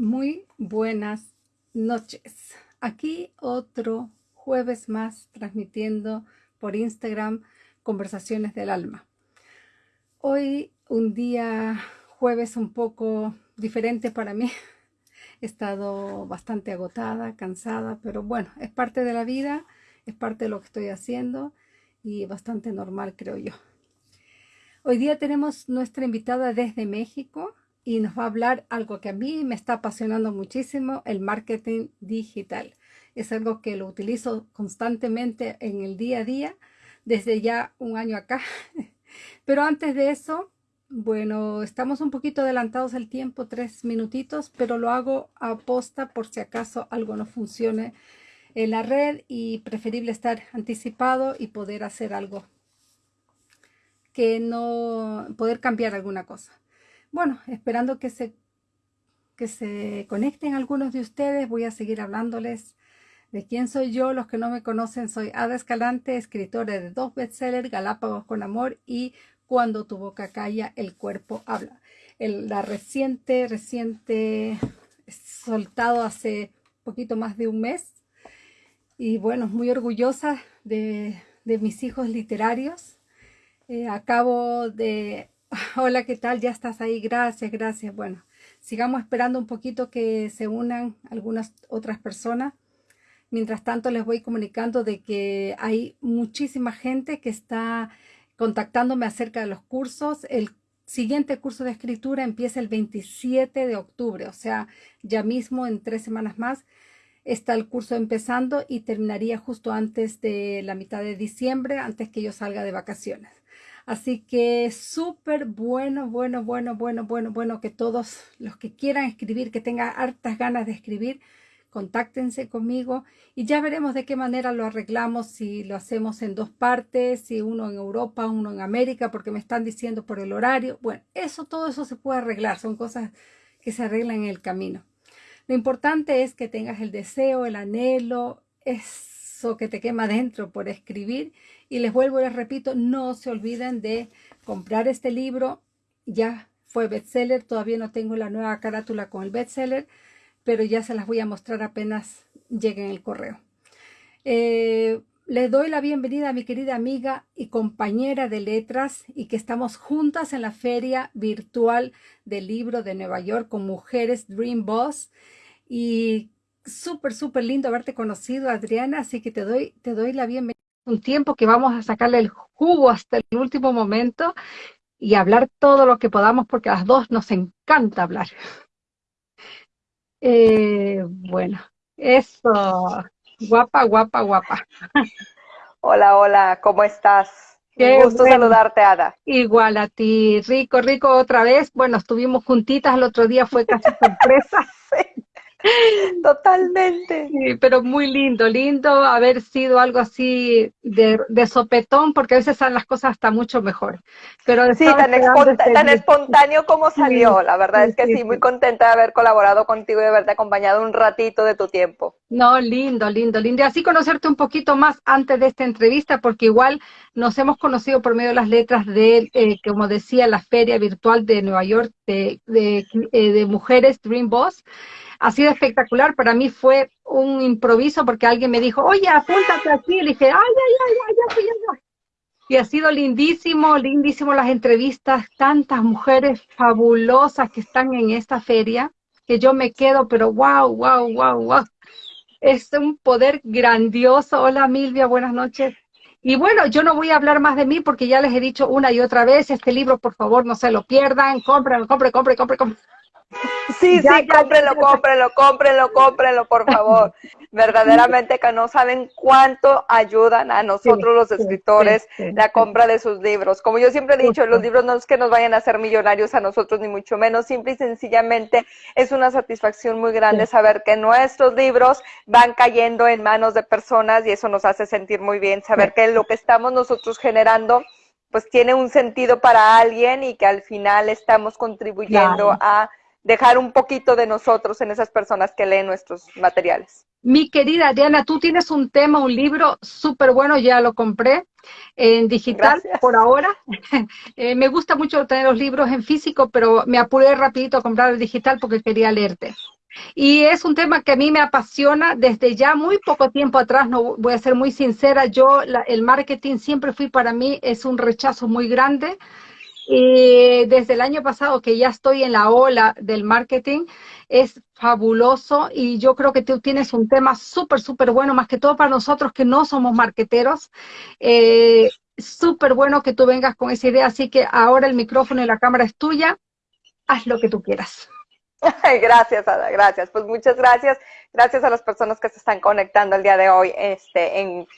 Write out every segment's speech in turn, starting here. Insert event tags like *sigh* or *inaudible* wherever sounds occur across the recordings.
Muy buenas noches. Aquí otro jueves más transmitiendo por Instagram Conversaciones del Alma. Hoy un día jueves un poco diferente para mí. He estado bastante agotada, cansada, pero bueno, es parte de la vida, es parte de lo que estoy haciendo y bastante normal creo yo. Hoy día tenemos nuestra invitada desde México y nos va a hablar algo que a mí me está apasionando muchísimo, el marketing digital. Es algo que lo utilizo constantemente en el día a día desde ya un año acá. *laughs* Pero antes de eso, bueno, estamos un poquito adelantados el tiempo, tres minutitos, pero lo hago a posta por si acaso algo no funcione en la red y preferible estar anticipado y poder hacer algo que no poder cambiar alguna cosa. Bueno, esperando que se, que se conecten algunos de ustedes, voy a seguir hablándoles de quién soy yo. Los que no me conocen, soy Ada Escalante, escritora de dos bestsellers, Galápagos con Amor y Cuando tu boca calla, el cuerpo habla. La reciente, reciente, soltado hace poquito más de un mes. Y bueno, muy orgullosa de, de mis hijos literarios eh, acabo de... *laughs* Hola, ¿qué tal? Ya estás ahí. Gracias, gracias. Bueno, sigamos esperando un poquito que se unan algunas otras personas. Mientras tanto, les voy comunicando de que hay muchísima gente que está contactándome acerca de los cursos. El siguiente curso de escritura empieza el 27 de octubre, o sea, ya mismo en tres semanas más está el curso empezando y terminaría justo antes de la mitad de diciembre, antes que yo salga de vacaciones. Así que súper bueno, bueno, bueno, bueno, bueno, bueno que todos los que quieran escribir, que tengan hartas ganas de escribir, contáctense conmigo y ya veremos de qué manera lo arreglamos, si lo hacemos en dos partes, si uno en Europa, uno en América, porque me están diciendo por el horario. Bueno, eso, todo eso se puede arreglar, son cosas que se arreglan en el camino. Lo importante es que tengas el deseo, el anhelo, que te quema dentro por escribir y les vuelvo les repito, no se olviden de comprar este libro. Ya fue bestseller, todavía no tengo la nueva carátula con el bestseller, pero ya se las voy a mostrar apenas lleguen el correo. Eh, les doy la bienvenida a mi querida amiga y compañera de letras y que estamos juntas en la feria virtual del libro de Nueva York con Mujeres Dream Boss. Y súper, súper lindo haberte conocido, Adriana, así que te doy, te doy la bienvenida un tiempo que vamos a sacarle el jugo hasta el último momento y hablar todo lo que podamos porque a las dos nos encanta hablar. Eh, bueno, eso, guapa, guapa, guapa. Hola, hola, ¿cómo estás? Qué gusto saludarte, Ada. Igual a ti, rico, rico otra vez. Bueno, estuvimos juntitas el otro día, fue casi *laughs* sorpresa. sí. *laughs* Totalmente. Sí, pero muy lindo, lindo haber sido algo así de, sopetón, porque a veces salen las cosas hasta mucho mejor. Pero sí, tan, este espontáneo como salió, la verdad es que sí, muy contenta de haber colaborado contigo y de haberte acompañado un ratito de tu tiempo. No, lindo, lindo, lindo. Y así conocerte un poquito más antes de esta entrevista, porque igual nos hemos conocido por medio de las letras de, eh, como decía, la feria virtual de Nueva York de, de, eh, de mujeres Dream Boss ha sido espectacular. Para mí fue un improviso porque alguien me dijo, oye, apúntate aquí. Y le dije, ay, ay, ay, ay, ay. Y ha sido lindísimo, lindísimo las entrevistas, tantas mujeres fabulosas que están en esta feria, que yo me quedo, pero wow, wow, wow, wow. Es un poder grandioso. Hola Milvia, buenas noches. Y bueno, yo no voy a hablar más de mí porque ya les he dicho una y otra vez, este libro por favor no se lo pierdan, compren, compren, compren, compren, compren. Sí, *laughs* sí, cómprenlo, cómprenlo, cómprenlo, cómprenlo, por *laughs* favor. Verdaderamente que no saben cuánto ayudan a nosotros los escritores la compra de sus libros. Como yo siempre he dicho, los libros no es que nos vayan a hacer millonarios a nosotros, ni mucho menos. Simple y sencillamente es una satisfacción muy grande saber que nuestros libros van cayendo en manos de personas y eso nos hace sentir muy bien. Saber que lo que estamos nosotros generando pues tiene un sentido para alguien y que al final estamos contribuyendo a dejar un poquito de nosotros en esas personas que leen nuestros materiales. Mi querida Diana, tú tienes un tema, un libro súper bueno, ya lo compré en digital por ahora. *laughs* Eh, me gusta mucho tener los libros en físico, pero me apuré rapidito a comprar el digital porque quería leerte. Y es un tema que a mí me apasiona desde ya muy poco tiempo atrás, no voy a ser muy sincera, yo el marketing siempre fui para mí, es un rechazo muy grande. Y desde el año pasado que ya estoy en la ola del marketing, es fabuloso y yo creo que tú tienes un tema súper, súper bueno, más que todo para nosotros que no somos marketeros. Eh, súper bueno que tú vengas con esa idea, así que ahora el micrófono y la cámara es tuya, haz lo que tú quieras. *laughs* Gracias, Ada, gracias. Pues muchas gracias. Gracias a las personas que se están conectando el día de hoy este, en,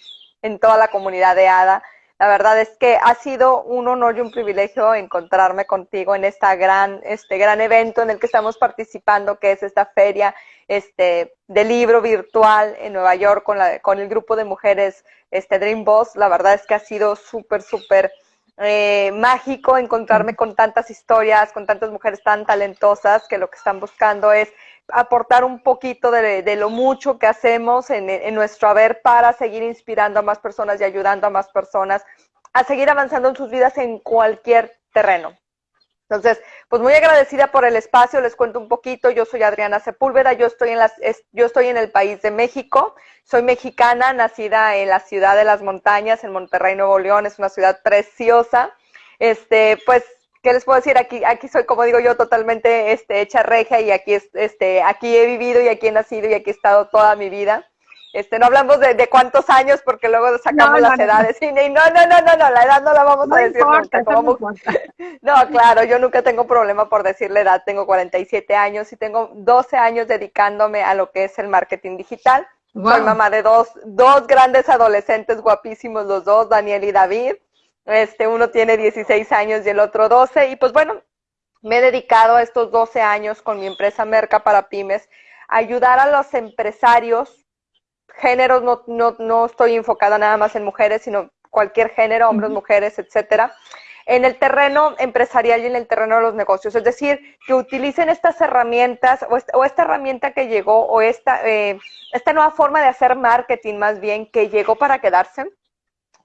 en toda la comunidad de ADA. La verdad es que ha sido un honor y un privilegio encontrarme contigo en esta gran, este gran evento en el que estamos participando, que es esta feria este, de libro virtual en Nueva York con, la, con el grupo de mujeres este, Dream Boss. La verdad es que ha sido súper, súper eh, mágico encontrarme con tantas historias, con tantas mujeres tan talentosas que lo que están buscando es aportar un poquito de, lo mucho que hacemos en, nuestro haber para seguir inspirando a más personas y ayudando a más personas a seguir avanzando en sus vidas en cualquier terreno. Entonces, pues muy agradecida por el espacio, les cuento un poquito, yo soy Adriana Sepúlveda, yo estoy en las, yo estoy en el país de México, soy mexicana, nacida en la ciudad de las montañas, en Monterrey, Nuevo León, es una ciudad preciosa. Este, pues ¿qué les puedo decir? Aquí, aquí soy, como digo yo, totalmente este, hecha regia y aquí, este, aquí he vivido y aquí he nacido y aquí he estado toda mi vida. Este, no hablamos de, de cuántos años porque luego sacamos las edades. Y, no, no, no, no, no, la edad no la vamos a decir nunca. *laughs* no, claro, yo nunca tengo problema por decir la edad. Tengo 47 años y tengo 12 años dedicándome a lo que es el marketing digital. Soy mamá de dos, dos grandes adolescentes guapísimos, los dos, Daniel y David. Este, uno tiene 16 años y el otro 12. Y pues bueno, me he dedicado a estos 12 años con mi empresa Merca para Pymes a ayudar a los empresarios, géneros, no, no, no estoy enfocada nada más en mujeres, sino cualquier género, hombres, mujeres, etcétera, en el terreno empresarial y en el terreno de los negocios. Es decir, que utilicen estas herramientas o esta, o esta herramienta que llegó o esta, eh, esta nueva forma de hacer marketing más bien que llegó para quedarse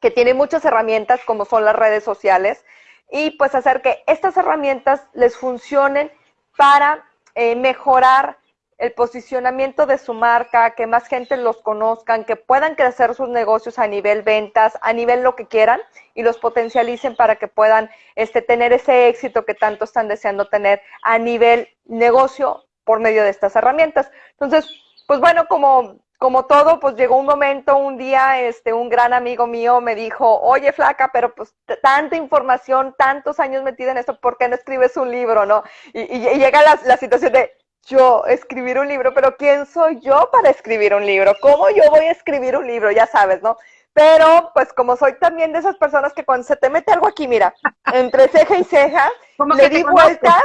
que tiene muchas herramientas como son las redes sociales y pues hacer que estas herramientas les funcionen para eh, mejorar el posicionamiento de su marca, que más gente los conozcan, que puedan crecer sus negocios a nivel ventas, a nivel lo que quieran y los potencialicen para que puedan este, tener ese éxito que tanto están deseando tener a nivel negocio por medio de estas herramientas. Entonces, pues bueno, como como todo, pues llegó un momento, un día, este, un gran amigo mío me dijo, oye, flaca, pero pues tanta información, tantos años metida en esto, ¿por qué no escribes un libro, no? Y, llega la, la, situación de, yo escribir un libro, pero ¿quién soy yo para escribir un libro? ¿Cómo yo voy a escribir un libro? Ya sabes, ¿no? Pero, pues como soy también de esas personas que cuando se te mete algo aquí, mira, entre ceja y ceja, le di vueltas,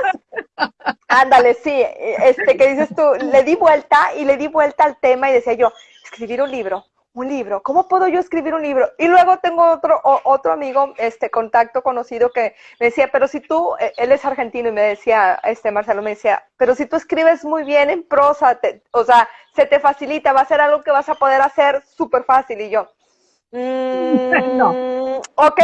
ándale, sí, este que dices tú, le di vuelta y le di vuelta al tema y decía yo, escribir un libro, un libro, ¿cómo puedo yo escribir un libro? Y luego tengo otro, otro amigo, este contacto conocido que me decía, pero si tú, e, él es argentino y me decía, este Marcelo me decía, pero si tú escribes muy bien en prosa, o sea, se te facilita, va a ser algo que vas a poder hacer súper fácil. Y yo, Mm, *laughs* ok,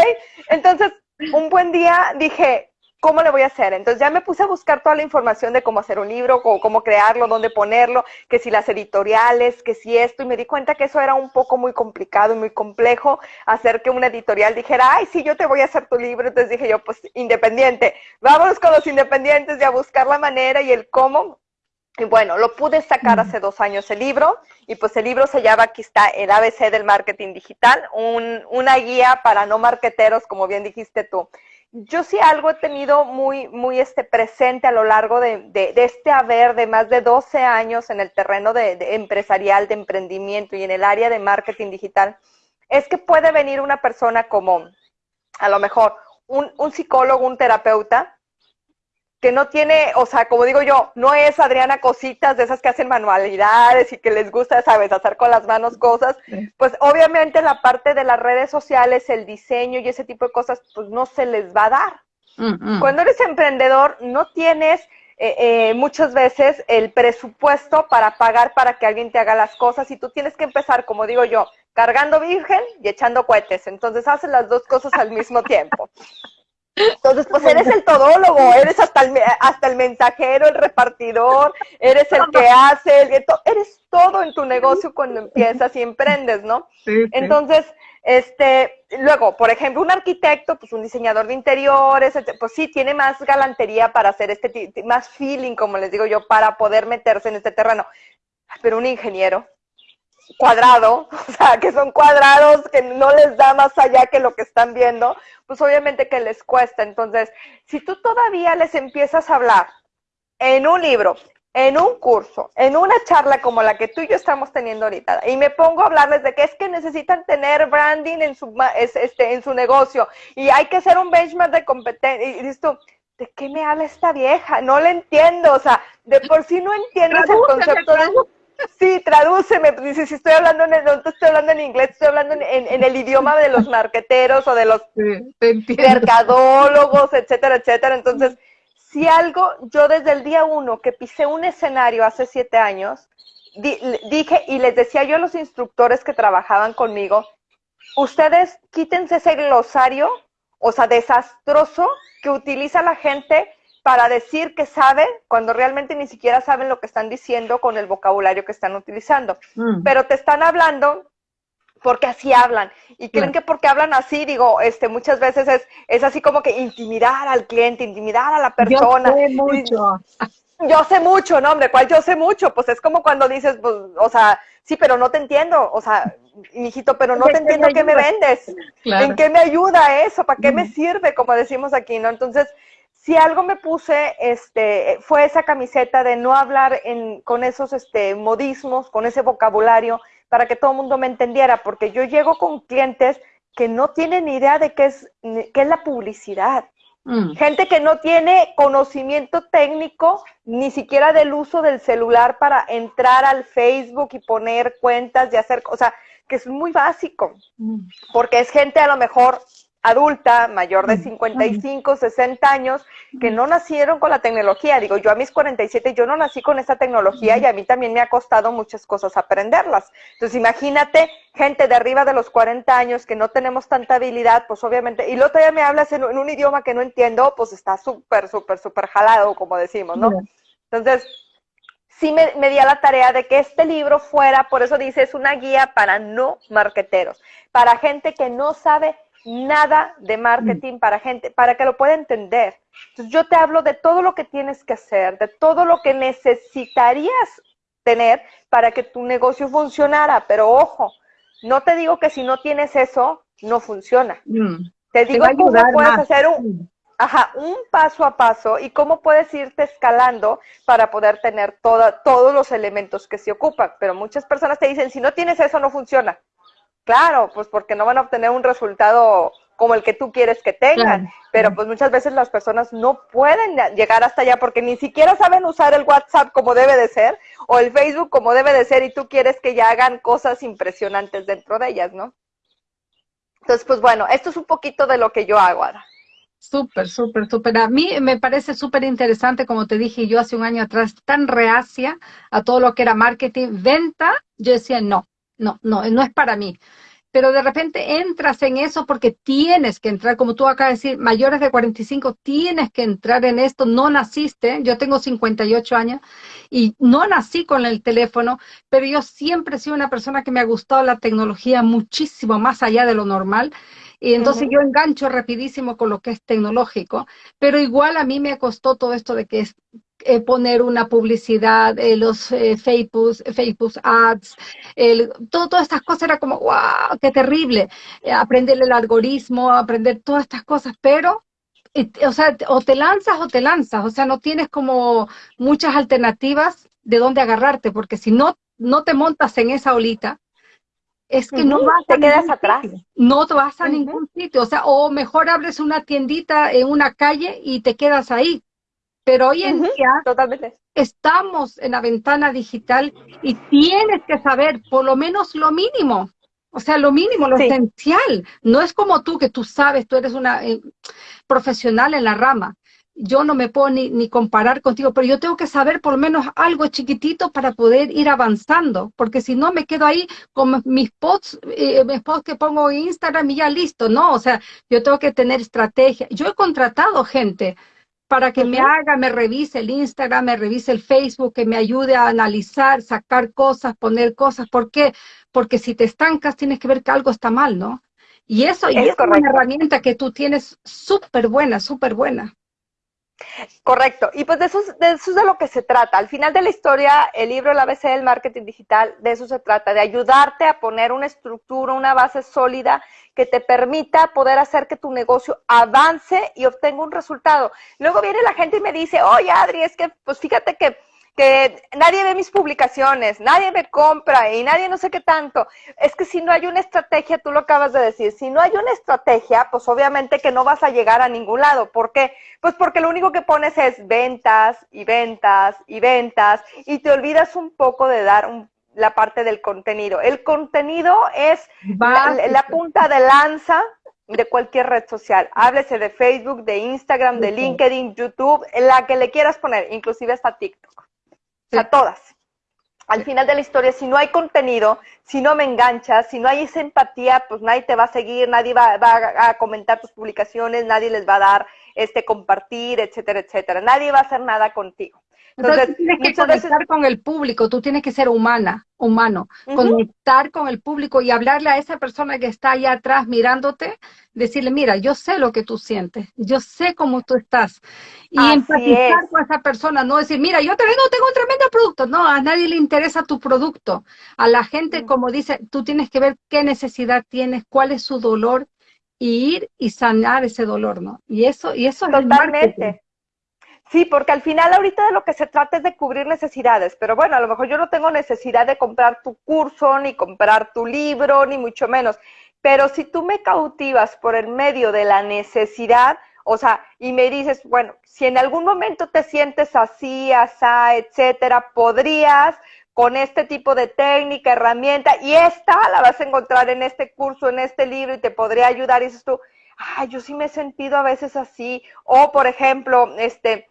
entonces un buen día dije, ¿cómo le voy a hacer? Entonces ya me puse a buscar toda la información de cómo hacer un libro, cómo, crearlo, dónde ponerlo, que si las editoriales, que si esto, y me di cuenta que eso era un poco muy complicado y muy complejo, hacer que una editorial dijera, ay, sí, yo te voy a hacer tu libro. Entonces dije yo, pues independiente, vámonos con los independientes y a buscar la manera y el cómo. Y bueno, lo pude sacar hace dos años el libro y pues el libro se llama, aquí está, el ABC del marketing digital, un, una guía para no marketeros, como bien dijiste tú. Yo sí algo he tenido muy, muy este, presente a lo largo de, de, este haber de más de 12 años en el terreno de, de empresarial, de emprendimiento y en el área de marketing digital, es que puede venir una persona como, a lo mejor, un, un psicólogo, un terapeuta, que no tiene, o sea, como digo yo, no es Adriana cositas de esas que hacen manualidades y que les gusta, sabes, hacer con las manos cosas, pues obviamente la parte de las redes sociales, el diseño y ese tipo de cosas, pues no se les va a dar. Cuando eres emprendedor, no tienes eh, eh, muchas veces el presupuesto para pagar para que alguien te haga las cosas y tú tienes que empezar, como digo yo, cargando virgen y echando cohetes. Entonces haces las dos cosas al mismo tiempo. *laughs* Entonces, pues eres el todólogo, eres hasta el, hasta el mensajero, el repartidor, eres el que hace, el, eres todo en tu negocio cuando empiezas y emprendes, ¿no? Entonces, este, luego, por ejemplo, un arquitecto, pues un diseñador de interiores, pues sí, tiene más galantería para hacer este, más feeling, como les digo yo, para poder meterse en este terreno. Pero un ingeniero, cuadrado, *laughs* o sea, que son cuadrados que no les da más allá que lo que están viendo, pues obviamente que les cuesta. Entonces, si tú todavía les empiezas a hablar en un libro, en un curso, en una charla como la que tú y yo estamos teniendo ahorita, y me pongo a hablarles de que es que necesitan tener branding en su, este, en su negocio y hay que hacer un benchmark de competencia, y dices tú, ¿de qué me habla esta vieja? No le entiendo, o sea, de por sí no entiendes el concepto de Sí, tradúceme, dice, si estoy hablando en, no estoy hablando en inglés, estoy hablando en, el idioma de los marqueteros o de los mercadólogos, etcétera, etcétera. Entonces, si algo, yo desde el día uno que pisé un escenario hace siete años, dije y les decía yo a los instructores que trabajaban conmigo, ustedes quítense ese glosario, o sea, desastroso que utiliza la gente para decir que saben cuando realmente ni siquiera saben lo que están diciendo con el vocabulario que están utilizando. Mm. Pero te están hablando porque así hablan. Y creen que porque hablan así, digo, este, muchas veces es, es así como que intimidar al cliente, intimidar a la persona. Yo sé mucho. *laughs* Yo sé mucho, ¿no? Hombre, ¿cuál yo sé mucho? Pues es como cuando dices, pues, o sea, sí, pero no te entiendo. O sea, mijito, pero no te entiendo qué me vendes. ¿En qué me ayuda eso? ¿Para qué me sirve? Como decimos aquí, ¿no? Entonces, si algo me puse, este, fue esa camiseta de no hablar en, con esos este, modismos, con ese vocabulario, para que todo el mundo me entendiera, porque yo llego con clientes que no tienen idea de qué es, qué es la publicidad. Mm. Gente que no tiene conocimiento técnico ni siquiera del uso del celular para entrar al Facebook y poner cuentas y hacer cosas, que es muy básico, mm. porque es gente a lo mejor adulta, mayor de 55, 60 años, que no nacieron con la tecnología. Digo, yo a mis 47, yo no nací con esa tecnología y a mí también me ha costado muchas cosas aprenderlas. Entonces, imagínate gente de arriba de los 40 años que no tenemos tanta habilidad, pues obviamente, y luego todavía me hablas en, un idioma que no entiendo, pues está súper, súper, súper jalado, como decimos, ¿no? Entonces, sí me, me, di a la tarea de que este libro fuera, por eso dice, es una guía para no marqueteros, para gente que no sabe nada de marketing mm. para gente, para que lo pueda entender. Entonces yo te hablo de todo lo que tienes que hacer, de todo lo que necesitarías tener para que tu negocio funcionara, pero ojo, no te digo que si no tienes eso, no funciona. Mm. Te digo cómo puedes hacer un, ajá, un paso a paso y cómo puedes irte escalando para poder tener toda, todos los elementos que se ocupan. Pero muchas personas te dicen, si no tienes eso, no funciona. Claro, pues porque no van a obtener un resultado como el que tú quieres que tengan. Pero pues muchas veces las personas no pueden llegar hasta allá porque ni siquiera saben usar el WhatsApp como debe de ser o el Facebook como debe de ser y tú quieres que ya hagan cosas impresionantes dentro de ellas, ¿no? Entonces, pues bueno, esto es un poquito de lo que yo hago, ahora. Súper, súper, súper. A mí me parece súper interesante, como te dije yo hace un año atrás, tan reacia a todo lo que era marketing, venta, yo decía, no, no, no, no es para mí. Pero de repente entras en eso porque tienes que entrar, como tú acabas de decir, mayores de 45, tienes que entrar en esto, no naciste, yo tengo 58 años y no nací con el teléfono, pero yo siempre he sido una persona que me ha gustado la tecnología muchísimo más allá de lo normal. Y entonces yo engancho rapidísimo con lo que es tecnológico, pero igual a mí me costó todo esto de que es eh, poner una publicidad, eh, los eh, Facebook, Facebook ads, el, todo, todas estas cosas era como, wow, qué terrible, aprender el algoritmo, aprender todas estas cosas, pero, o sea, o te lanzas o te lanzas, o sea, no tienes como muchas alternativas de dónde agarrarte, porque si no, no te montas en esa olita, es que no vas te a quedas atrás. No te vas a ningún sitio, o sea, o mejor abres una tiendita en una calle y te quedas ahí, pero hoy en día estamos en la ventana digital y tienes que saber por lo menos lo mínimo. O sea, lo mínimo, lo esencial. No es como tú, que tú sabes, tú eres una eh, profesional en la rama. yo no me puedo ni, comparar contigo, pero yo tengo que saber por lo menos algo chiquitito para poder ir avanzando, porque si no me quedo ahí con mis posts, eh, mis posts que pongo en Instagram y ya listo, ¿no? O sea, yo tengo que tener estrategia. Yo he contratado gente para que me haga, me revise el Instagram, me revise el Facebook, que me ayude a analizar, sacar cosas, poner cosas. ¿Por qué? Porque si te estancas tienes que ver que algo está mal, ¿no? Y eso, y es una herramienta que tú tienes súper buena, súper buena. Correcto. Y pues de eso, de eso es de lo que se trata. Al final de la historia, el libro El ABC del marketing digital, de eso se trata, de ayudarte a poner una estructura, una base sólida que te permita poder hacer que tu negocio avance y obtenga un resultado. Luego viene la gente y me dice, oye Adri, es que pues fíjate que que nadie ve mis publicaciones, nadie me compra y nadie no sé qué tanto. Es que si no hay una estrategia, tú lo acabas de decir, si no hay una estrategia, pues obviamente que no vas a llegar a ningún lado. ¿Por qué? Pues porque lo único que pones es ventas y ventas y ventas y te olvidas un poco de dar la parte del contenido. El contenido es la, la punta de lanza de cualquier red social. Háblese de Facebook, de Instagram, de LinkedIn, YouTube, la que le quieras poner, inclusive hasta TikTok a todas. Al final de la historia, si no hay contenido, si no me enganchas, si no hay esa empatía, pues nadie te va a seguir, nadie va, a comentar tus publicaciones, nadie les va a dar este compartir, etcétera, etcétera. Nadie va a hacer nada contigo. Entonces, tienes que conectar con el público, tú tienes que ser humana, humano, conectar con el público y hablarle a esa persona que está allá atrás mirándote, decirle, mira, yo sé lo que tú sientes, yo sé cómo tú estás. Y empatizar con esa persona, no decir, mira, yo te vendo, tengo un tremendo producto. No, a nadie le interesa tu producto. A la gente, como dice, tú tienes que ver qué necesidad tienes, cuál es su dolor y ir y sanar ese dolor, ¿no? Y eso, y eso Totalmente. Sí, porque al final ahorita de lo que se trata es de cubrir necesidades, pero bueno, a lo mejor yo no tengo necesidad de comprar tu curso, ni comprar tu libro, ni mucho menos. Pero si tú me cautivas por el medio de la necesidad, o sea, y me dices, bueno, si en algún momento te sientes así, asá, etcétera, podrías con este tipo de técnica, herramienta, y esta la vas a encontrar en este curso, en este libro, y te podría ayudar, y dices tú, ay, yo sí me he sentido a veces así, o por ejemplo, este,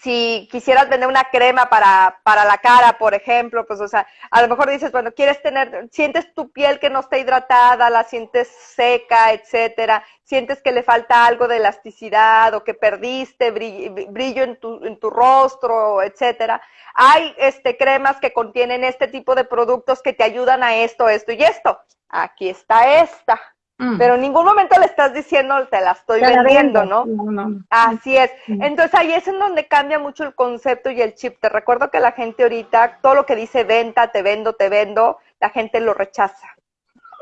si quisieras vender una crema para, para la cara, por ejemplo, pues, o sea, a lo mejor dices, bueno, quieres tener, sientes tu piel que no está hidratada, la sientes seca, etcétera, sientes que le falta algo de elasticidad o que perdiste brillo, en, tu, en tu rostro, etcétera. Hay este, cremas que contienen este tipo de productos que te ayudan a esto, esto y esto. Aquí está esta. Mm. Pero en ningún momento le estás diciendo, te la estoy vendiendo, ¿no? Así es. Entonces ahí es en donde cambia mucho el concepto y el chip. Te recuerdo que la gente ahorita, todo lo que dice venta, te vendo, te vendo, la gente lo rechaza.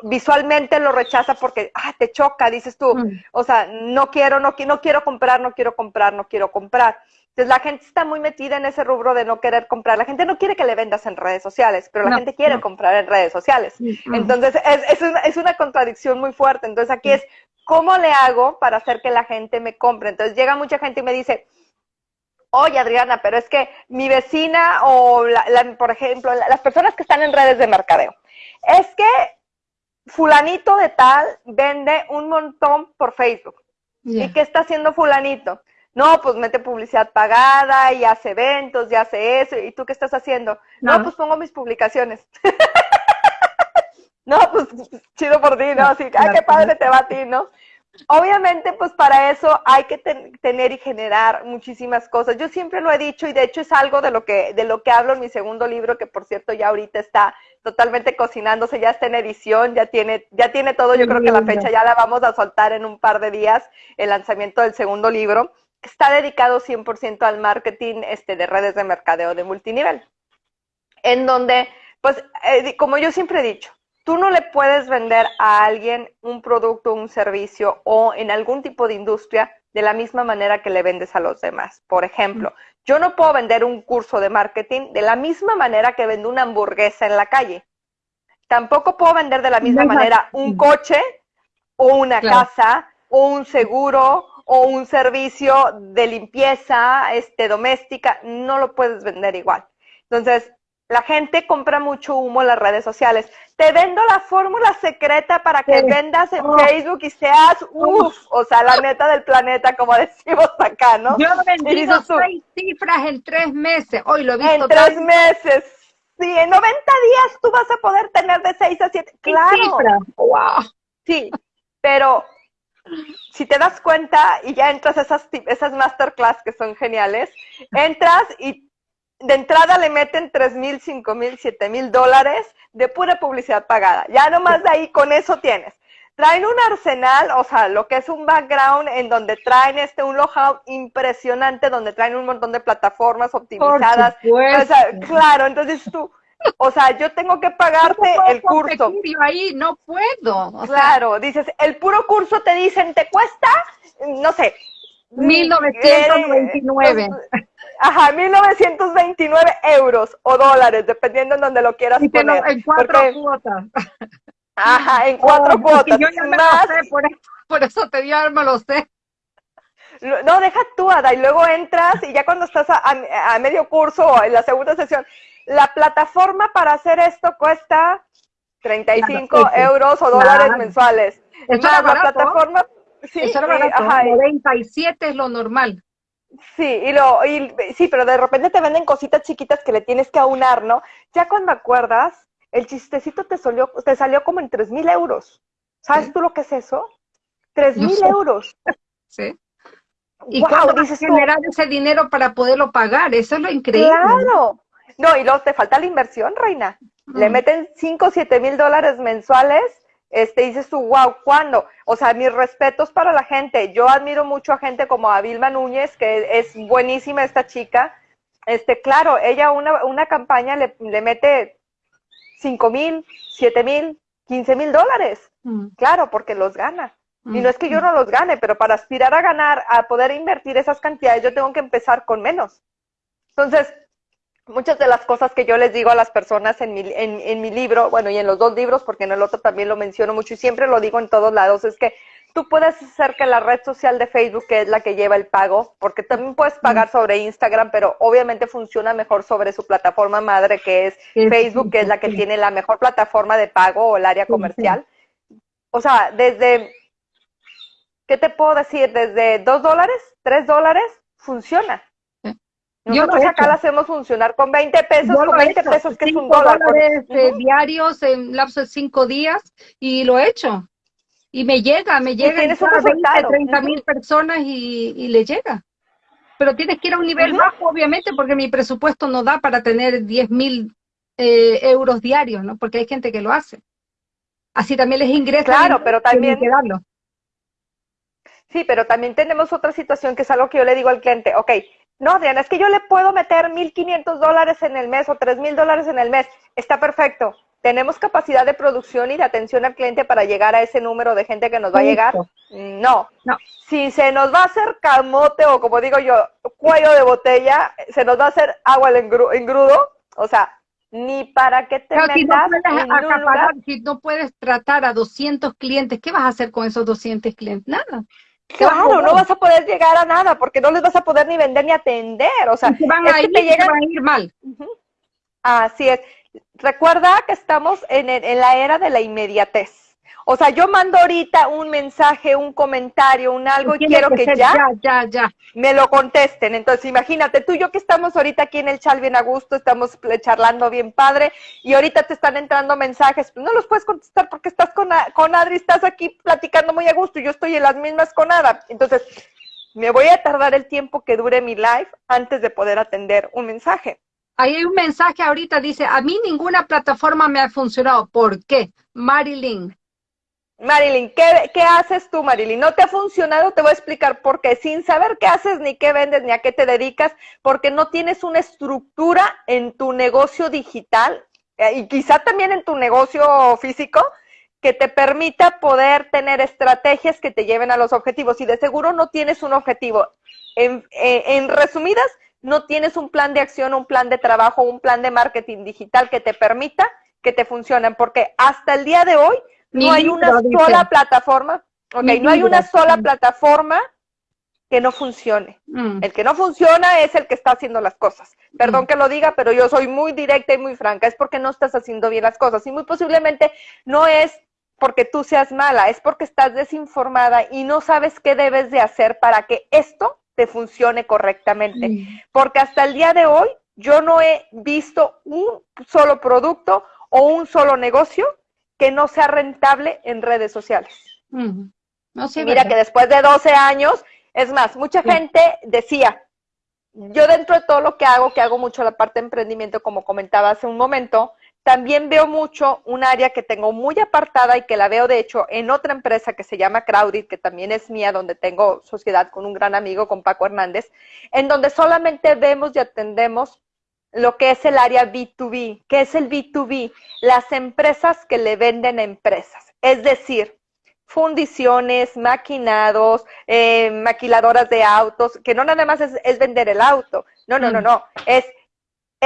Visualmente lo rechaza porque, ah, te choca, dices tú. Mm. O sea, no quiero, no, no quiero comprar, no quiero comprar, no quiero comprar. Entonces la gente está muy metida en ese rubro de no querer comprar. La gente no quiere que le vendas en redes sociales, pero la gente quiere comprar en redes sociales. Entonces es, una, es, una, contradicción muy fuerte. Entonces aquí es, ¿cómo le hago para hacer que la gente me compre? Entonces llega mucha gente y me dice, oye Adriana, pero es que mi vecina o, por ejemplo, las personas que están en redes de mercadeo, es que fulanito de tal vende un montón por Facebook. ¿Y qué está haciendo fulanito? No, pues mete publicidad pagada y hace eventos y hace eso. ¿Y tú qué estás haciendo? No, pues pongo mis publicaciones. *laughs* no, pues chido por ti, ¿no? Así, ay, qué padre te va a ti, ¿no? Obviamente, pues para eso hay que tener y generar muchísimas cosas. Yo siempre lo he dicho y de hecho es algo de lo que de lo que hablo en mi segundo libro, que por cierto ya ahorita está totalmente cocinándose, ya está en edición, ya tiene ya tiene todo. Yo creo que la fecha ya la vamos a soltar en un par de días, el lanzamiento del segundo libro está dedicado 100% al marketing este, de redes de mercadeo de multinivel, en donde, pues, eh, como yo siempre he dicho, tú no le puedes vender a alguien un producto, un servicio o en algún tipo de industria de la misma manera que le vendes a los demás. Por ejemplo, yo no puedo vender un curso de marketing de la misma manera que vendo una hamburguesa en la calle. Tampoco puedo vender de la misma manera un coche o una casa o un seguro o un servicio de limpieza este, doméstica, no lo puedes vender igual. Entonces, la gente compra mucho humo en las redes sociales. Te vendo la fórmula secreta para que vendas en oh. Facebook y seas, uff, o sea, la neta del planeta, como *laughs* decimos acá, ¿no? Yo he vendido seis cifras en tres meses. Hoy lo he visto. En tres meses. Sí, en 90 días tú vas a poder tener de seis a siete. Claro. Wow. Sí, pero si te das cuenta y ya entras a esas, esas masterclass que son geniales, entras y de entrada le meten tres mil, cinco mil, siete mil dólares de pura publicidad pagada. Ya nomás de ahí con eso tienes. Traen un arsenal, o sea, lo que es un background en donde traen este un logout impresionante, donde traen un montón de plataformas optimizadas. O sea, claro, entonces tú, o sea, yo tengo que pagarte el curso. ahí no puedo. claro, dices, el puro curso te dicen, te cuesta, no sé, 1929. Ajá, 1929 euros o dólares, dependiendo en donde lo quieras poner. en cuatro cuotas. Ajá, en cuatro cuotas. Yo ya me lo sé, por, eso te dio me lo sé. No, deja tú, Ada, y luego entras y ya cuando estás a, medio curso o en la segunda sesión, la plataforma para hacer esto cuesta 35 euros o dólares mensuales. Más la plataforma... Sí, Eso era barato, 97 es lo normal. Sí, y lo, y, sí, pero de repente te venden cositas chiquitas que le tienes que aunar, ¿no? Ya cuando acuerdas, el chistecito te salió, te salió como en tres mil euros. ¿Sabes tú lo que es eso? Tres mil euros. *laughs* Sí. ¿Y wow, dices generar ese dinero para poderlo pagar? Eso es lo increíble. Claro. No, y luego te falta la inversión, reina. Le meten cinco, siete mil dólares mensuales este, dices tú, wow, ¿cuándo? O sea, mis respetos para la gente. Yo admiro mucho a gente como a Vilma Núñez, que es buenísima esta chica. Este, claro, ella una, una campaña le, le mete cinco mil, siete mil, quince mil dólares. Mm. Claro, porque los gana. Y no es que yo no los gane, pero para aspirar a ganar, a poder invertir esas cantidades, yo tengo que empezar con menos. Entonces, muchas de las cosas que yo les digo a las personas en mi, en, en mi libro, bueno, y en los dos libros, porque en el otro también lo menciono mucho y siempre lo digo en todos lados, es que tú puedes hacer que la red social de Facebook, que es la que lleva el pago, porque también puedes pagar sobre Instagram, pero obviamente funciona mejor sobre su plataforma madre, que es Facebook, que es la que tiene la mejor plataforma de pago o el área comercial. O sea, desde, ¿qué te puedo decir? Desde dos dólares, tres dólares, funciona. Nosotros acá la hacemos funcionar con 20 pesos, con 20 pesos que es un dólar. Dólares, eh, diarios en lapso de 5 días y lo he hecho. Y me llega, me llega a 20, 30 mil personas y, y, le llega. Pero tienes que ir a un nivel bajo, obviamente, porque mi presupuesto no da para tener 10 mil eh, euros diarios, ¿no? Porque hay gente que lo hace. Así también les ingresa. Claro, pero también... Sí, pero también tenemos otra situación que es algo que yo le digo al cliente, ok, no, Diana, es que yo le puedo meter 1.500 dólares en el mes o 3.000 dólares en el mes. Está perfecto. ¿Tenemos capacidad de producción y de atención al cliente para llegar a ese número de gente que nos va a llegar? No. no. Si se nos va a hacer camote o como digo yo, cuello de botella, se nos va a hacer agua en engrudo, o sea, ni para qué te metas si no puedes si no puedes tratar a 200 clientes, ¿qué vas a hacer con esos 200 clientes? Nada. Claro, no vas a poder llegar a nada porque no les vas a poder ni vender ni atender. O sea, van a, ir, te llegan... a ir mal. Así es. Recuerda que estamos en, en la era de la inmediatez. O sea, yo mando ahorita un mensaje, un comentario, un algo y quiero que, ya, ya, ya, me lo contesten. Entonces, imagínate, tú y yo que estamos ahorita aquí en el chal bien a gusto, estamos charlando bien padre y ahorita te están entrando mensajes, no los puedes contestar porque estás con, con Adri, estás aquí platicando muy a gusto y yo estoy en las mismas con Ada. Entonces, me voy a tardar el tiempo que dure mi live antes de poder atender un mensaje. Ahí hay un mensaje ahorita, dice, a mí ninguna plataforma me ha funcionado. ¿Por qué? Marilyn, Marilyn, ¿qué, ¿qué, haces tú, Marilyn? ¿No te ha funcionado? Te voy a explicar por qué. Sin saber qué haces, ni qué vendes, ni a qué te dedicas, porque no tienes una estructura en tu negocio digital eh, y quizá también en tu negocio físico que te permita poder tener estrategias que te lleven a los objetivos. Y de seguro no tienes un objetivo. En, en resumidas, no tienes un plan de acción, un plan de trabajo, un plan de marketing digital que te permita que te funcionen, porque hasta el día de hoy no hay una sola plataforma, ok, no hay una sola plataforma que no funcione. Mm. El que no funciona es el que está haciendo las cosas. Perdón mm. que lo diga, pero yo soy muy directa y muy franca. Es porque no estás haciendo bien las cosas. Y muy posiblemente no es porque tú seas mala, es porque estás desinformada y no sabes qué debes de hacer para que esto te funcione correctamente. Mm. Porque hasta el día de hoy yo no he visto un solo producto o un solo negocio que no sea rentable en redes sociales. No sé, Mira que después de 12 años, es más, mucha gente decía, yo dentro de todo lo que hago, que hago mucho la parte de emprendimiento, como comentaba hace un momento, también veo mucho un área que tengo muy apartada y que la veo de hecho en otra empresa que se llama Crowded, que también es mía, donde tengo sociedad con un gran amigo, con Paco Hernández, en donde solamente vemos y atendemos lo que es el área B2B. ¿Qué es el B2B? Las empresas que le venden a empresas. Es decir, fundiciones, maquinados, eh, maquiladoras de autos, que no nada más es, vender el auto, no, no, no, mm. no, es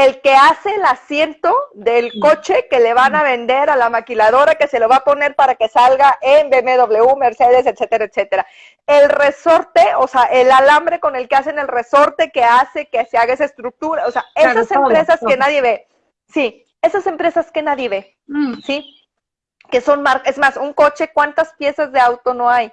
el que hace el asiento del mm. coche que le van a mm. vender a la maquiladora que se lo va a poner para que salga en BMW, Mercedes, etcétera, etcétera. El resorte, o sea, el alambre con el que hacen el resorte que hace que se haga esa estructura, o sea, esas empresas que nadie ve, sí, esas empresas que nadie ve, ¿sí? que son marcas, es más, un coche, ¿cuántas piezas de auto no hay?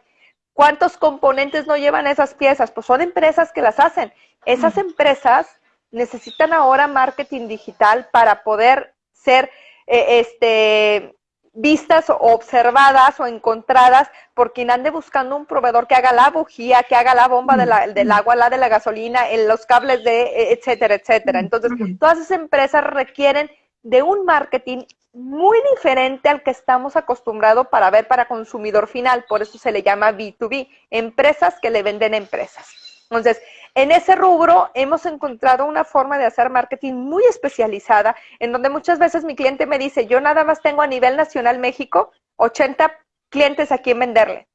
¿Cuántos componentes no llevan esas piezas? Pues son empresas que las hacen. Esas empresas necesitan ahora marketing digital para poder ser eh, este, vistas o observadas o encontradas por quien ande buscando un proveedor que haga la bujía, que haga la bomba del agua, la de la gasolina, los cables de, e, etcétera, etcétera. Entonces, todas esas empresas requieren de un marketing muy diferente al que estamos acostumbrados para ver para consumidor final, por eso se le llama B2B, empresas que le venden empresas. Entonces, en ese rubro hemos encontrado una forma de hacer marketing muy especializada, en donde muchas veces mi cliente me dice, yo nada más tengo a nivel nacional México 80 clientes a quien venderle.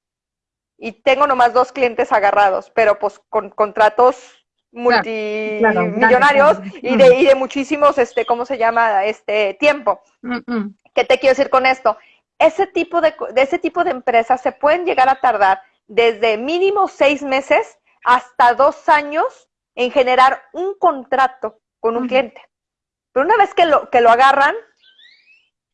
Y tengo nomás dos clientes agarrados, pero pues con contratos multimillonarios y, de, y de muchísimos, este, ¿cómo se llama? Este tiempo. ¿Qué te quiero decir con esto? Ese tipo de, de ese tipo de empresas se pueden llegar a tardar desde mínimo seis meses hasta dos años en generar un contrato con un cliente. Pero una vez que lo, que lo agarran,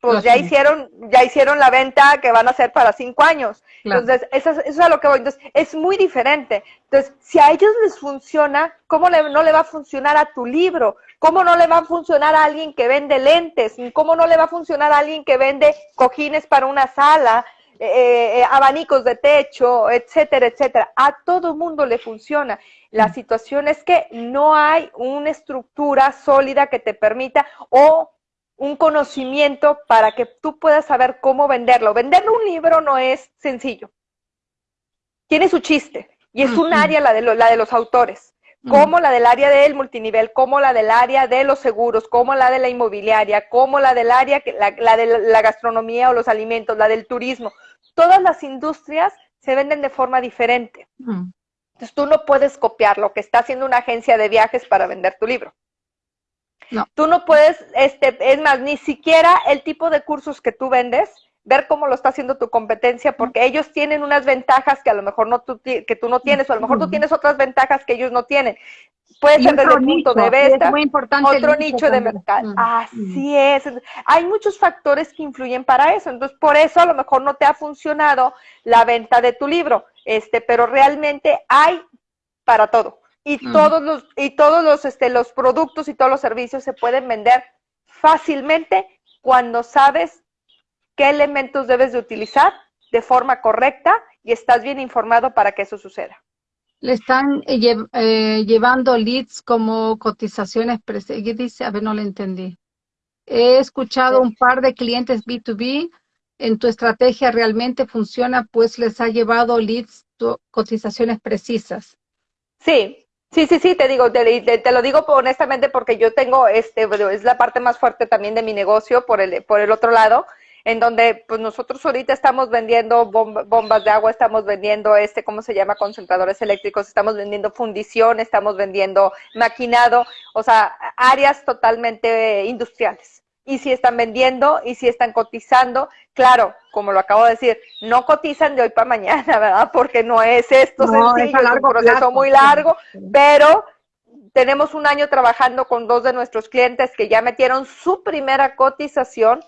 pues ya hicieron, ya hicieron la venta que van a hacer para cinco años. Entonces, eso, es a lo que voy. Entonces, es muy diferente. Entonces, si a ellos les funciona, ¿cómo no le va a funcionar a tu libro? ¿Cómo no le va a funcionar a alguien que vende lentes? ¿Cómo no le va a funcionar a alguien que vende cojines para una sala? Eh, eh, abanicos de techo, etcétera, etcétera. A todo mundo le funciona. La mm. situación es que no hay una estructura sólida que te permita o un conocimiento para que tú puedas saber cómo venderlo. Vender un libro no es sencillo. Tiene su chiste y es un área la de, la de los autores, como la del área del multinivel, como la del área de los seguros, como la de la inmobiliaria, como la del área, la, la de la gastronomía o los alimentos, la del turismo. Todas las industrias se venden de forma diferente. Entonces tú no puedes copiar lo que está haciendo una agencia de viajes para vender tu libro. No. Tú no puedes, este, es más, ni siquiera el tipo de cursos que tú vendes, ver cómo lo está haciendo tu competencia, porque ellos tienen unas ventajas que a lo mejor no tú, que tú no tienes, o a lo mejor tú tienes otras ventajas que ellos no tienen. Puede ser desde el punto de vista, otro nicho de mercado. Así es. Hay muchos factores que influyen para eso. Entonces, por eso a lo mejor no te ha funcionado la venta de tu libro, este, pero realmente hay para todo y todos los y todos los este los productos y todos los servicios se pueden vender fácilmente cuando sabes qué elementos debes de utilizar de forma correcta y estás bien informado para que eso suceda. Le están eh, eh, llevando leads como cotizaciones, ¿qué dice? A ver, no le entendí. He escuchado un par de clientes B2B, en tu estrategia realmente funciona, pues les ha llevado leads, cotizaciones precisas. Sí, Sí, sí, sí, te digo, te, lo digo honestamente porque yo tengo, este, es la parte más fuerte también de mi negocio por el, por el otro lado, en donde pues nosotros ahorita estamos vendiendo bombas de agua, estamos vendiendo este, ¿cómo se llama? Concentradores eléctricos, estamos vendiendo fundición, estamos vendiendo maquinado, o sea, áreas totalmente industriales. y si están vendiendo y si están cotizando. Claro, como lo acabo de decir, no cotizan de hoy para mañana, *laughs* ¿verdad? Porque no es esto sencillo, es, un proceso muy largo, pero tenemos un año trabajando con dos de nuestros clientes que ya metieron su primera cotización,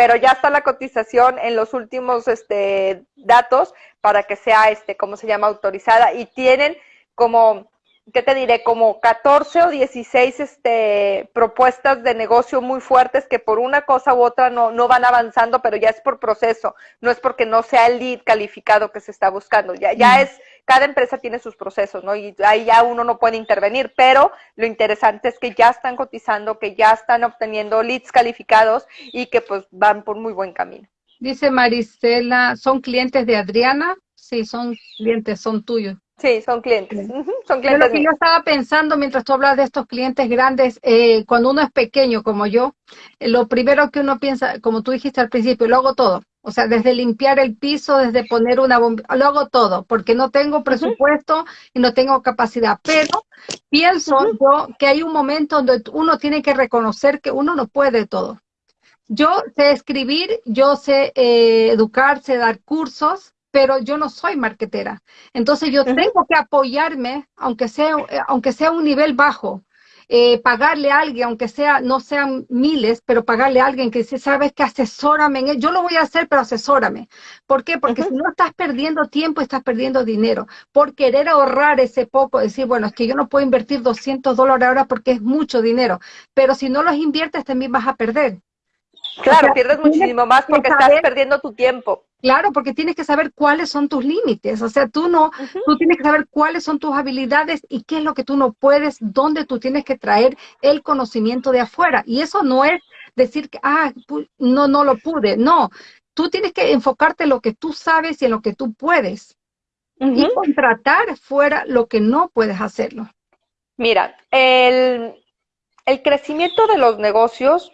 pero ya está la cotización en los últimos este, datos para que sea, este, ¿cómo se llama?, autorizada y tienen como ¿qué te diré? Como 14 o 16 este, propuestas de negocio muy fuertes que por una cosa u otra no, no van avanzando, pero ya es por proceso, no es porque no sea el lead calificado que se está buscando, ya, ya es, cada empresa tiene sus procesos, ¿no? Y ahí ya uno no puede intervenir, pero lo interesante es que ya están cotizando, que ya están obteniendo leads calificados y que pues van por muy buen camino. Dice Marisela, ¿son clientes de Adriana? Sí, son clientes, son tuyos. Sí, son clientes. son clientes. lo que yo estaba pensando mientras tú hablas de estos clientes grandes, eh, cuando uno es pequeño como yo, eh, lo primero que uno piensa, como tú dijiste al principio, lo hago todo. O sea, desde limpiar el piso, desde poner una bomba, lo hago todo, porque no tengo presupuesto y no tengo capacidad. Pero pienso yo que hay un momento donde uno tiene que reconocer que uno no puede todo. Yo sé escribir, yo sé eh, educarse, dar cursos, pero yo no soy marquetera. Entonces yo tengo que apoyarme, aunque sea, eh, aunque sea un nivel bajo, eh, pagarle a alguien, aunque sea, no sean miles, pero pagarle a alguien que dice, sabes que asesórame, yo lo voy a hacer, pero asesórame. ¿Por qué? Porque si no estás perdiendo tiempo, estás perdiendo dinero. Por querer ahorrar ese poco, decir, bueno, es que yo no puedo invertir 200 dólares ahora porque es mucho dinero, pero si no los inviertes también vas a perder. Claro, pierdes muchísimo más porque estás perdiendo tu tiempo. Claro, porque tienes que saber cuáles son tus límites. O sea, tú no, tú tienes que saber cuáles son tus habilidades y qué es lo que tú no puedes, dónde tú tienes que traer el conocimiento de afuera. Y eso no es decir que, ah, no, no lo pude. No, tú tienes que enfocarte en lo que tú sabes y en lo que tú puedes. Y contratar fuera lo que no puedes hacerlo. Mira, el, el crecimiento de los negocios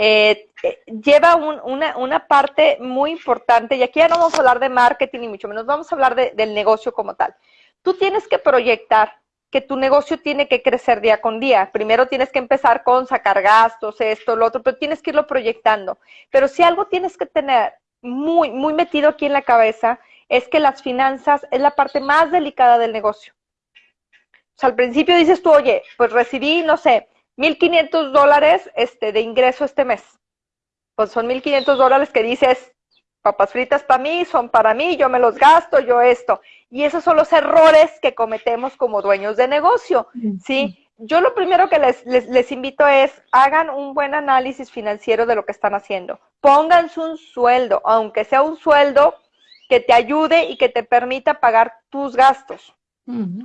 eh, eh, lleva una, una, parte muy importante, y aquí ya no vamos a hablar de marketing ni mucho menos, vamos a hablar del negocio como tal. Tú tienes que proyectar que tu negocio tiene que crecer día con día. Primero tienes que empezar con sacar gastos, esto, lo otro, pero tienes que irlo proyectando. Pero si algo tienes que tener muy, muy metido aquí en la cabeza, es que las finanzas es la parte más delicada del negocio. O sea, al principio dices tú, oye, pues recibí, no sé, 1.500 dólares este, de ingreso este mes. Pues son 1.500 dólares que dices, papas fritas para mí, son para mí, yo me los gasto, yo esto. Y esos son los errores que cometemos como dueños de negocio, ¿sí? Yo lo primero que les, les, les invito es, hagan un buen análisis financiero de lo que están haciendo. Pónganse un sueldo, aunque sea un sueldo que te ayude y que te permita pagar tus gastos.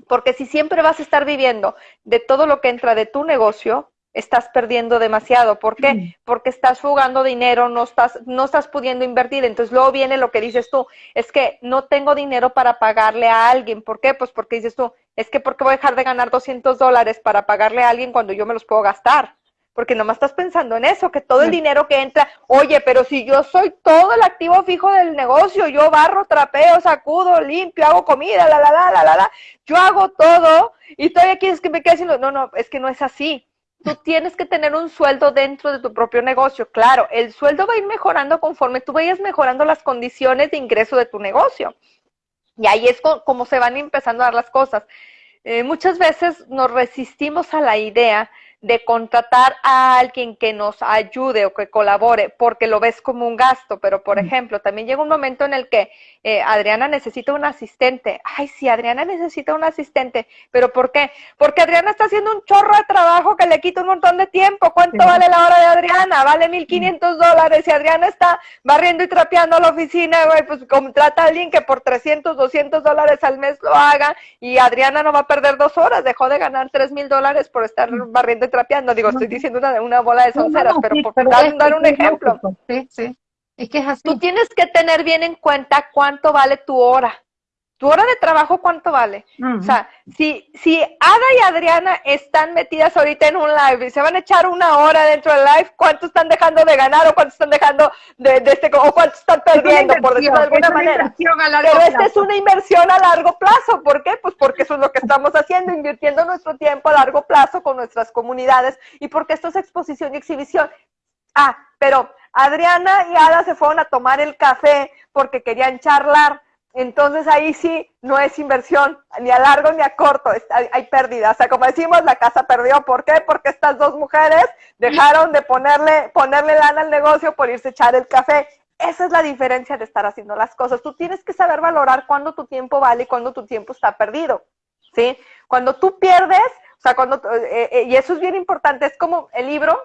Porque si siempre vas a estar viviendo de todo lo que entra de tu negocio, estás perdiendo demasiado. ¿Por qué? Porque estás fugando dinero, no estás, no estás pudiendo invertir. Entonces luego viene lo que dices tú, es que no tengo dinero para pagarle a alguien. ¿Por qué? Pues porque dices tú, es que ¿por qué voy a dejar de ganar 200 dólares para pagarle a alguien cuando yo me los puedo gastar? porque nomás estás pensando en eso, que todo el dinero que entra, oye, pero si yo soy todo el activo fijo del negocio, yo barro, trapeo, sacudo, limpio, hago comida, la, la, la, la, la, la, yo hago todo y todavía quieres que me quede haciendo, no, no, es que no es así. Tú tienes que tener un sueldo dentro de tu propio negocio. Claro, el sueldo va a ir mejorando conforme tú vayas mejorando las condiciones de ingreso de tu negocio. Y ahí es como se van empezando a dar las cosas. Eh, muchas veces nos resistimos a la idea de contratar a alguien que nos ayude o que colabore porque lo ves como un gasto, pero por ejemplo, también llega un momento en el que eh, Adriana necesita un asistente. Ay, sí, Adriana necesita un asistente, pero ¿por qué? Porque Adriana está haciendo un chorro de trabajo que le quita un montón de tiempo. ¿Cuánto vale la hora de Adriana? Vale 1.500 dólares. Si Adriana está barriendo y trapeando la oficina, güey, pues contrata a alguien que por 300, 200 dólares al mes lo haga y Adriana no va a perder dos horas. Dejó de ganar 3.000 dólares por estar barriendo y trapeando. Digo, estoy diciendo una, una bola de sonceras, pero por dar, un ejemplo. Sí, sí. Es que es así. Tú tienes que tener bien en cuenta cuánto vale tu hora. Tu hora de trabajo, ¿cuánto vale? O sea, si, si Ada y Adriana están metidas ahorita en un live y se van a echar una hora dentro del live, ¿cuánto están dejando de ganar o cuánto están dejando de, de este, o cuánto están perdiendo, por decirlo de alguna manera? Pero esta es una inversión a largo plazo. ¿Por qué? Pues porque eso es lo que estamos haciendo, invirtiendo nuestro tiempo a largo plazo con nuestras comunidades y porque esto es exposición y exhibición Ah, pero Adriana y Ada se fueron a tomar el café porque querían charlar. Entonces ahí sí no es inversión ni a largo ni a corto, hay, pérdida. O sea, como decimos, la casa perdió. ¿Por qué? Porque estas dos mujeres dejaron de ponerle, ponerle lana al negocio por irse a echar el café. Esa es la diferencia de estar haciendo las cosas. Tú tienes que saber valorar cuándo tu tiempo vale y cuándo tu tiempo está perdido. ¿Sí? Cuando tú pierdes, o sea, cuando, eh, eh, y eso es bien importante, es como el libro,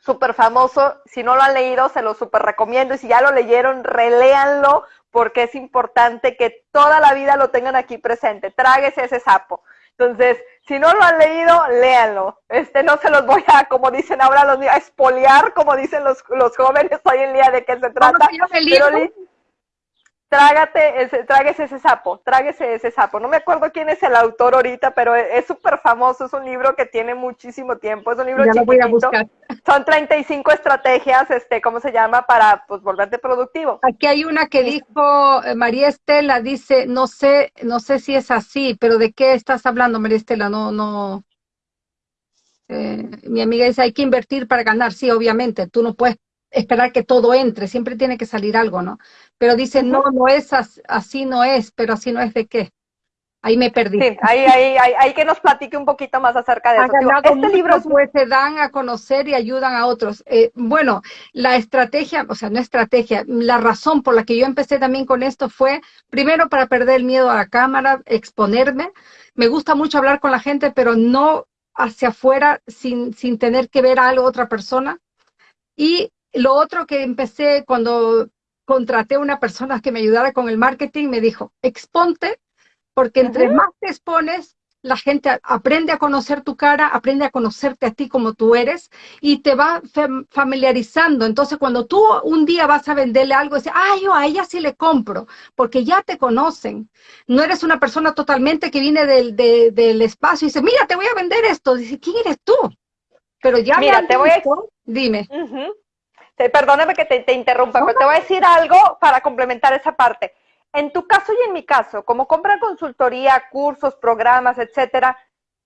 súper famoso. Si no lo han leído, se lo súper recomiendo. Y si ya lo leyeron, reléanlo porque es importante que toda la vida lo tengan aquí presente. Tráguese ese sapo. Entonces, si no lo han leído, léanlo. Este, no se los voy a, como dicen ahora los niños, a espoliar, como dicen los, los jóvenes hoy en día de qué se trata. Pero, trágate ese, tráguese ese sapo, tráguese ese sapo. No me acuerdo quién es el autor ahorita, pero es súper famoso, es un libro que tiene muchísimo tiempo, es un libro ya voy a buscar. Son 35 estrategias, este, ¿cómo se llama? Para, pues, volverte productivo. Aquí hay una que dijo eh, María Estela, dice, no sé, no sé si es así, pero ¿de qué estás hablando, María Estela? No, no... Eh, mi amiga dice, hay que invertir para ganar. Sí, obviamente, tú no puedes esperar que todo entre, siempre tiene que salir algo, ¿no? Pero dice, no, no es así, no es, pero así no es de qué. Ahí me perdí. Sí, ahí, ahí, ahí, que nos platique un poquito más acerca de eso. este libro pues se dan a conocer y ayudan a otros. Eh, bueno, la estrategia, o sea, no estrategia, la razón por la que yo empecé también con esto fue, primero para perder el miedo a la cámara, exponerme. Me gusta mucho hablar con la gente, pero no hacia afuera sin, sin tener que ver a algo otra persona. Y lo otro que empecé cuando contraté a una persona que me ayudara con el marketing, me dijo, exponte, porque entre más te expones, la gente aprende a conocer tu cara, aprende a conocerte a ti como tú eres y te va familiarizando. Entonces, cuando tú un día vas a venderle algo, dices, ah, yo a ella sí le compro, porque ya te conocen. No eres una persona totalmente que viene del, del espacio y dice, mira, te voy a vender esto. Dice, ¿quién eres tú? Pero ya mira, te voy a... Dime perdóname que te, interrumpa, pero te voy a decir algo para complementar esa parte. En tu caso y en mi caso, como compra consultoría, cursos, programas, etcétera,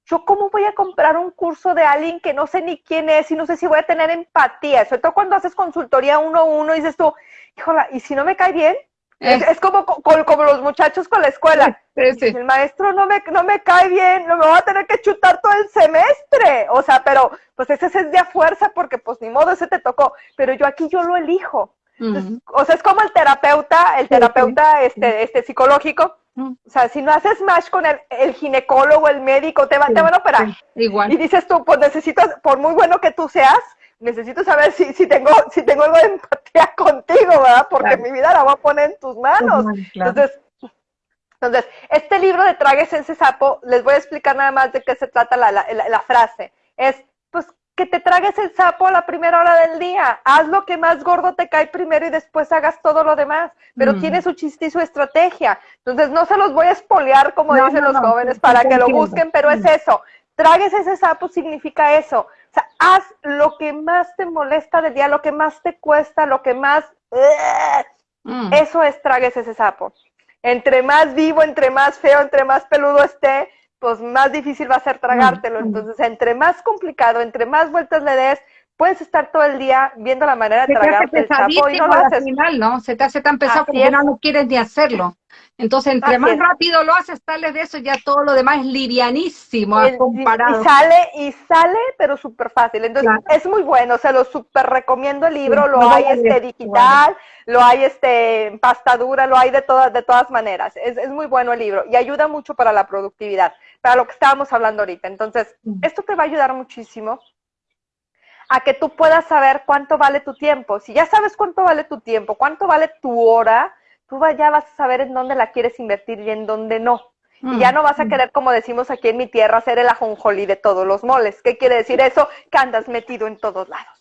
yo cómo voy a comprar un curso de alguien que no sé ni quién es y no sé si voy a tener empatía. Sobre todo cuando haces consultoría uno a uno y dices tú, híjola, ¿y si no me cae bien? Es, eh. como, como, los muchachos con la escuela. El maestro no me, no me cae bien, no me voy a tener que chutar todo el semestre. O sea, pero pues ese es de a fuerza porque pues ni modo, ese te tocó. Pero yo aquí yo lo elijo. o sea, es como el terapeuta, el terapeuta este, este psicológico. O sea, si no haces match con el, el ginecólogo, el médico, te, van, te van a operar. Igual. Y dices tú, pues necesitas, por muy bueno que tú seas, necesito saber si, si, tengo, si tengo algo de empatía *laughs* contigo, ¿verdad? Porque mi vida la voy a poner en tus manos. Entonces, entonces, este libro de Tragues ese sapo, les voy a explicar nada más de qué se trata la, la, la, frase. Es, pues, que te tragues el sapo a la primera hora del día. Haz lo que más gordo te cae primero y después hagas todo lo demás. Pero tiene su chiste y su estrategia. Entonces, no se los voy a espolear, como dicen los jóvenes, para que lo busquen, pero es eso. Tragues ese sapo significa eso. O sea, haz lo que más te molesta del día, lo que más te cuesta, lo que más... Mm. Eso es tragues ese sapo. Entre más vivo, entre más feo, entre más peludo esté, pues más difícil va a ser tragártelo. Mm. Entonces, entre más complicado, entre más vueltas le des, puedes estar todo el día viendo la manera de tragarte el sapo y no lo haces. Final, ¿no? Se te hace tan pesado que no quieres ni hacerlo. Entonces, entre más rápido lo haces, tal de eso, ya todo lo demás es livianísimo comparado. Y sale, y sale, pero súper fácil. Entonces, es muy bueno, se lo súper recomiendo el libro, lo hay este digital, lo hay este en pasta dura, lo hay de todas, de todas maneras. Es, es muy bueno el libro y ayuda mucho para la productividad, para lo que estábamos hablando ahorita. Entonces, esto te va a ayudar muchísimo a que tú puedas saber cuánto vale tu tiempo. Si ya sabes cuánto vale tu tiempo, cuánto vale tu hora, tú ya vas a saber en dónde la quieres invertir y en dónde no. Y ya mm. no vas a querer, como decimos aquí en mi tierra, hacer el ajonjolí de todos los moles. ¿Qué quiere decir eso? Que andas metido en todos lados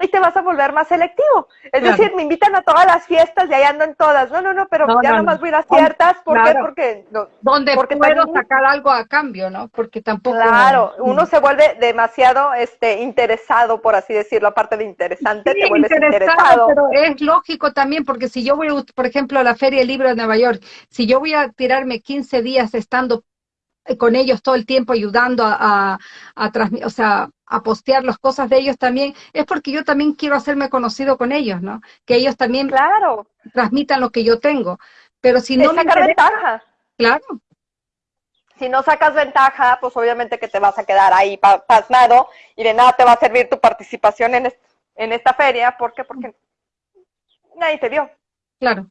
y te vas a volver más selectivo. Es decir, me invitan a todas las fiestas y ahí ando en todas. No, no, no, pero ya no, nomás voy a ir a ciertas. ¿Por qué? Porque, no, Donde porque puedo sacar algo a cambio, ¿no? Porque tampoco... Claro, uno se vuelve demasiado este, interesado, por así decirlo, aparte de interesante, te vuelves interesado, Pero es lógico también, porque si yo voy, por ejemplo, a la Feria del Libro de Nueva York, si yo voy a tirarme 15 días estando con ellos todo el tiempo ayudando a, a, o sea, a postear las cosas de ellos también, es porque yo también quiero hacerme conocido con ellos, ¿no? Que ellos también claro. transmitan lo que yo tengo. Pero si no me ventaja. Claro. Si no sacas ventaja, pues obviamente que te vas a quedar ahí pasmado y de nada te va a servir tu participación en, en esta feria. ¿Por qué? Porque nadie te vio. Claro.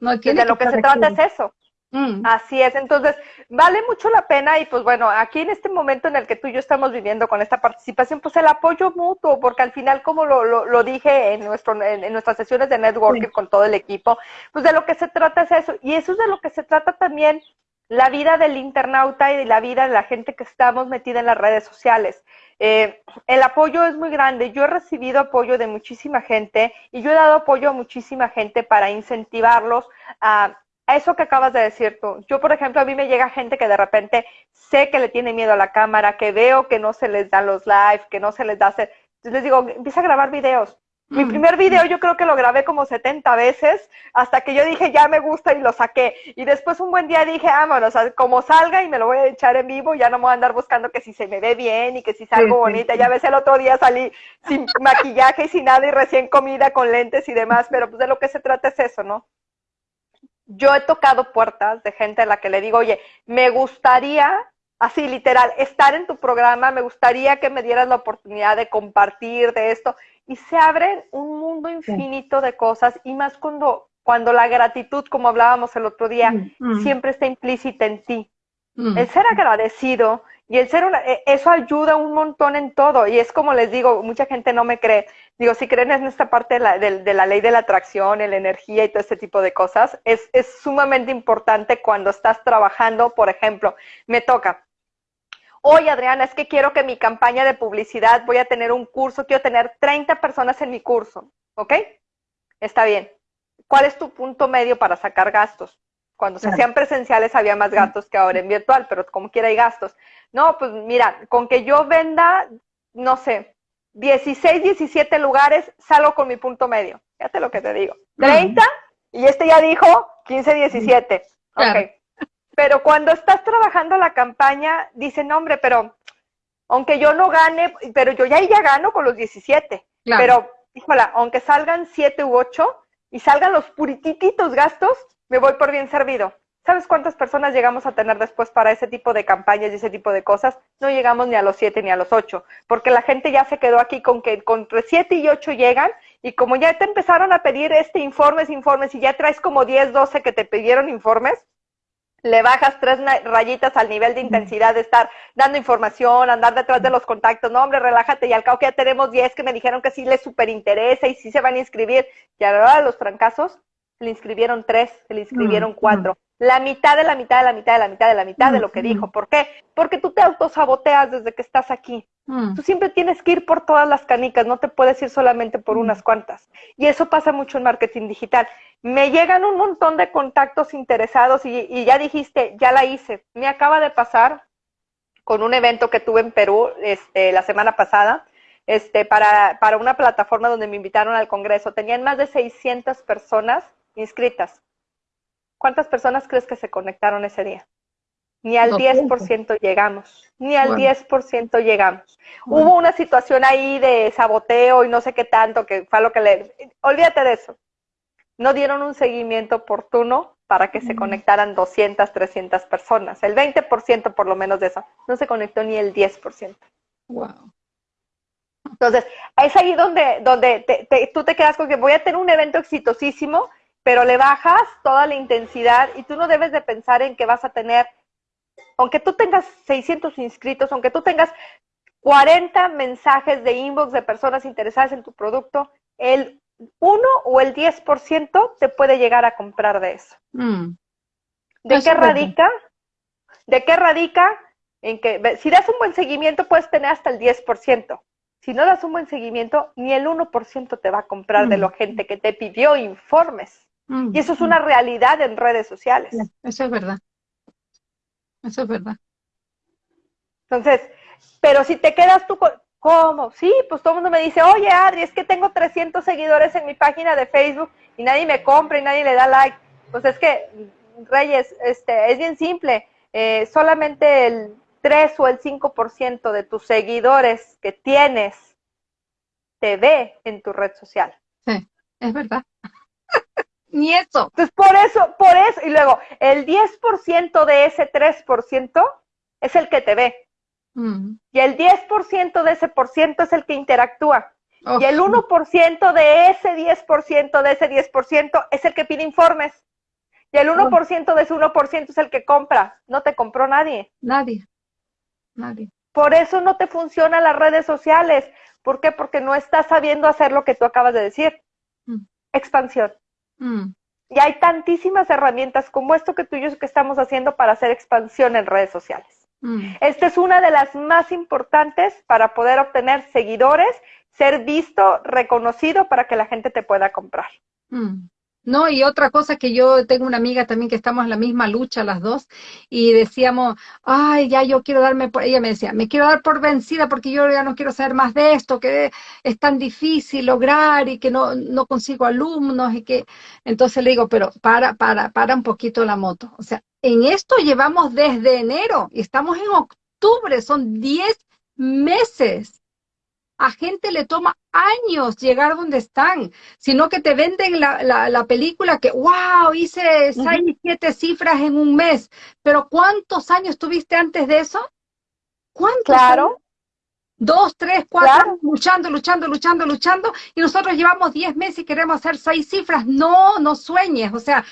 No, de lo que se trata es eso. Mm. Así es, entonces vale mucho la pena y pues bueno, aquí en este momento en el que tú y yo estamos viviendo con esta participación, pues el apoyo mutuo, porque al final como lo, lo, dije en, nuestro, en, nuestras sesiones de networking con todo el equipo, pues de lo que se trata es eso, y eso es de lo que se trata también la vida del internauta y de la vida de la gente que estamos metida en las redes sociales. Eh, el apoyo es muy grande. Yo he recibido apoyo de muchísima gente y yo he dado apoyo a muchísima gente para incentivarlos a eso que acabas de decir tú. Yo, por ejemplo, a mí me llega gente que de repente sé que le tiene miedo a la cámara, que veo que no se les da los live, que no se les da hacer. Entonces les digo, empieza a grabar videos. Mi mm. primer video yo creo que lo grabé como 70 veces hasta que yo dije ya me gusta y lo saqué. Y después un buen día dije, vámonos, como salga y me lo voy a echar en vivo, ya no me voy a andar buscando que si se me ve bien y que si salgo bonita. Ya ves, el otro día salí sin maquillaje y sin nada y recién comida con lentes y demás, pero pues de lo que se trata es eso, ¿no? Yo he tocado puertas de gente a la que le digo, oye, me gustaría, así literal, estar en tu programa, me gustaría que me dieras la oportunidad de compartir de esto. Y se abren un mundo infinito de cosas y más cuando, cuando la gratitud, como hablábamos el otro día, mm, mm. siempre está implícita en ti. Mm. El ser agradecido y el ser una, e, eso ayuda un montón en todo. Y es como les digo, mucha gente no me cree. Digo, si creen en esta parte de la, de, la ley de la atracción, en la energía y todo este tipo de cosas, es, es sumamente importante cuando estás trabajando, por ejemplo, me toca. Oye, Adriana, es que quiero que mi campaña de publicidad, voy a tener un curso, quiero tener 30 personas en mi curso, ¿ok? Está bien. ¿Cuál es tu punto medio para sacar gastos? Cuando se hacían presenciales había más gastos que ahora en virtual, pero como quiera hay gastos. No, pues mira, con que yo venda, no sé, 16, 17 lugares, salgo con mi punto medio. Fíjate lo que te digo. 30, y este ya dijo 15, 17. Ok. Pero cuando estás trabajando la campaña, dicen, hombre, pero aunque yo no gane, pero yo ya, ya gano con los 17. Pero, híjola, aunque salgan 7 u 8 y salgan los puritititos gastos, me voy por bien servido. ¿Sabes cuántas personas llegamos a tener después para ese tipo de campañas y ese tipo de cosas? No llegamos ni a los siete ni a los ocho, porque la gente ya se quedó aquí con que entre siete y ocho llegan y como ya te empezaron a pedir este informes, informes y ya traes como 10, 12 que te pidieron informes, le bajas tres rayitas al nivel de intensidad de estar dando información, andar detrás de los contactos. No, hombre, relájate y al cabo que ya tenemos 10 que me dijeron que sí les súper interesa y sí se van a inscribir. Y ahora los trancazos, le inscribieron tres, le inscribieron cuatro. Mm. La mitad de la mitad de la mitad de la mitad de la mitad de lo que mm, dijo. ¿Por qué? Porque tú te autosaboteas desde que estás aquí. Tú siempre tienes que ir por todas las canicas, no te puedes ir solamente por unas cuantas. Y eso pasa mucho en marketing digital. Me llegan un montón de contactos interesados y, y ya dijiste, ya la hice. Me acaba de pasar con un evento que tuve en Perú este, la semana pasada. Este, para, para una plataforma donde me invitaron al Congreso. Tenían más de 600 personas inscritas. ¿Cuántas personas crees que se conectaron ese día? Ni al 10% llegamos, ni al 10% llegamos. Hubo una situación ahí de saboteo y no sé qué tanto, que fue lo que le... Olvídate de eso. No dieron un seguimiento oportuno para que se conectaran 200, 300 personas. El 20% por lo menos de eso. No se conectó ni el 10%. Wow. Entonces, es ahí donde, donde tú te quedas con que voy a tener un evento exitosísimo pero le bajas toda la intensidad y tú no debes de pensar en que vas a tener, aunque tú tengas 600 inscritos, aunque tú tengas 40 mensajes de inbox de personas interesadas en tu producto, el 1 o el 10% te puede llegar a comprar de eso. Mm. ¿De qué radica? ¿De qué radica? En que si das un buen seguimiento puedes tener hasta el 10%. Si no das un buen seguimiento, ni el 1% te va a comprar de mm. la gente que te pidió informes. Mm, y eso es mm. una realidad en redes sociales. Eso es verdad. Eso es verdad. Entonces, pero si te quedas tú con, ¿cómo? Sí, pues todo el mundo me dice, oye Adri, es que tengo 300 seguidores en mi página de Facebook y nadie me compra y nadie le da like. Pues es que, Reyes, este, es bien simple. eh, solamente el 3 o el 5% de tus seguidores que tienes te ve en tu red social. Sí, es verdad. Ni eso. Entonces, por eso, por eso, y luego, el 10% de ese 3% es el que te ve. Mm. Y el 10% de ese por ciento es el que interactúa. Y el 1% de ese 10%, de ese 10% es el que pide informes. Y el 1% de ese 1% es el que compra. No te compró nadie. Nadie. Nadie. Por eso no te funcionan las redes sociales. ¿Por qué? Porque no estás sabiendo hacer lo que tú acabas de decir. Mm. Expansión. Mm. Y hay tantísimas herramientas como esto que tú y yo que estamos haciendo para hacer expansión en redes sociales. Mm. Esta es una de las más importantes para poder obtener seguidores, ser visto, reconocido para que la gente te pueda comprar. No, y otra cosa que yo tengo una amiga también que estamos en la misma lucha las dos y decíamos, ay, ya yo quiero darme por, ella me decía, me quiero dar por vencida porque yo ya no quiero saber más de esto, que es tan difícil lograr y que no, no consigo alumnos y que, entonces le digo, pero para, para, para un poquito la moto. O sea, en esto llevamos desde enero y estamos en octubre, son 10 meses a gente le toma años llegar donde están, sino que te venden la, la, película que, wow, hice seis, siete cifras en un mes, pero ¿cuántos años tuviste antes de eso? ¿Cuántos? Claro. Dos, tres, cuatro, luchando, luchando, luchando, luchando, y nosotros llevamos diez meses y queremos hacer seis cifras. No, no sueñes, o sea,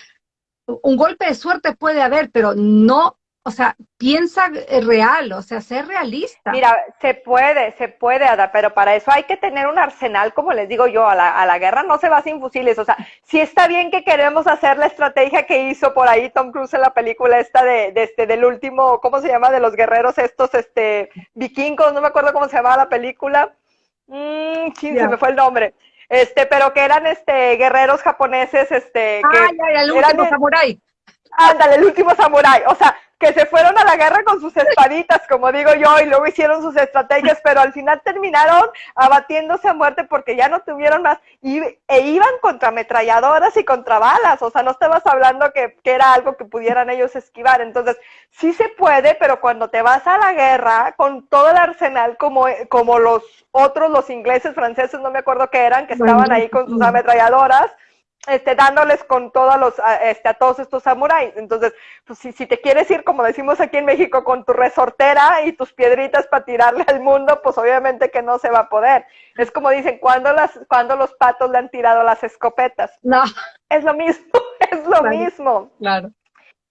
un golpe de suerte puede haber, pero no o sea, piensa eh, real, o sea, ser realista. Mira, se puede, se puede, Ada, pero para eso hay que tener un arsenal, como les digo yo, a la, a la guerra no se va sin fusiles. O sea, sí está bien que queremos hacer la estrategia que hizo por ahí Tom Cruise en la película esta de, este, del último, ¿cómo se llama? De los guerreros estos, este, vikingos, no me acuerdo cómo se llamaba la película. Mmm, se me fue el nombre este, pero que eran este guerreros japoneses, este, ah, ya, el último samurái. Ándale, el último samurái. O sea, que se fueron a la guerra con sus espaditas, como digo yo, y luego hicieron sus estrategias, pero al final terminaron abatiéndose a muerte porque ya no tuvieron más, y, e iban contra ametralladoras y contra balas, o sea, no estabas hablando que, que era algo que pudieran ellos esquivar, entonces sí se puede, pero cuando te vas a la guerra con todo el arsenal como, como los otros, los ingleses, franceses, no me acuerdo qué eran, que estaban ahí con sus ametralladoras, este, dándoles con todos los, este, a todos estos samuráis. Entonces, pues si, si te quieres ir, como decimos aquí en México, con tu resortera y tus piedritas para tirarle al mundo, pues obviamente que no se va a poder. Es como dicen, cuando las, cuando los patos le han tirado las escopetas. No. Es lo mismo, *laughs* es lo mismo. Claro.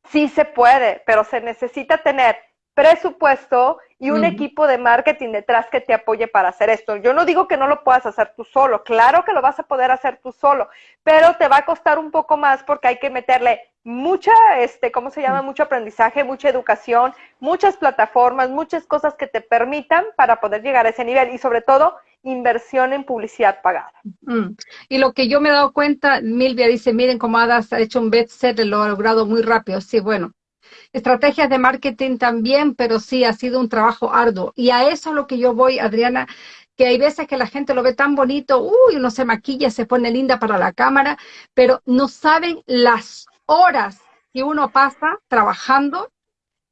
Sí se puede, pero se necesita tener presupuesto y un equipo de marketing detrás que te apoye para hacer esto. Yo no digo que no lo puedas hacer tú solo, claro que lo vas a poder hacer tú solo, pero te va a costar un poco más porque hay que meterle mucha, este, ¿cómo se llama? Mucho aprendizaje, mucha educación, muchas plataformas, muchas cosas que te permitan para poder llegar a ese nivel y sobre todo inversión en publicidad pagada. Y lo que yo me he dado cuenta, Milvia dice, miren cómo ha hecho un bestseller, lo ha logrado muy rápido. Sí, bueno, estrategias de marketing también, pero sí ha sido un trabajo arduo. Y a eso es lo que yo voy, Adriana, que hay veces que la gente lo ve tan bonito, uy, uno se maquilla, se pone linda para la cámara, pero no saben las horas que uno pasa trabajando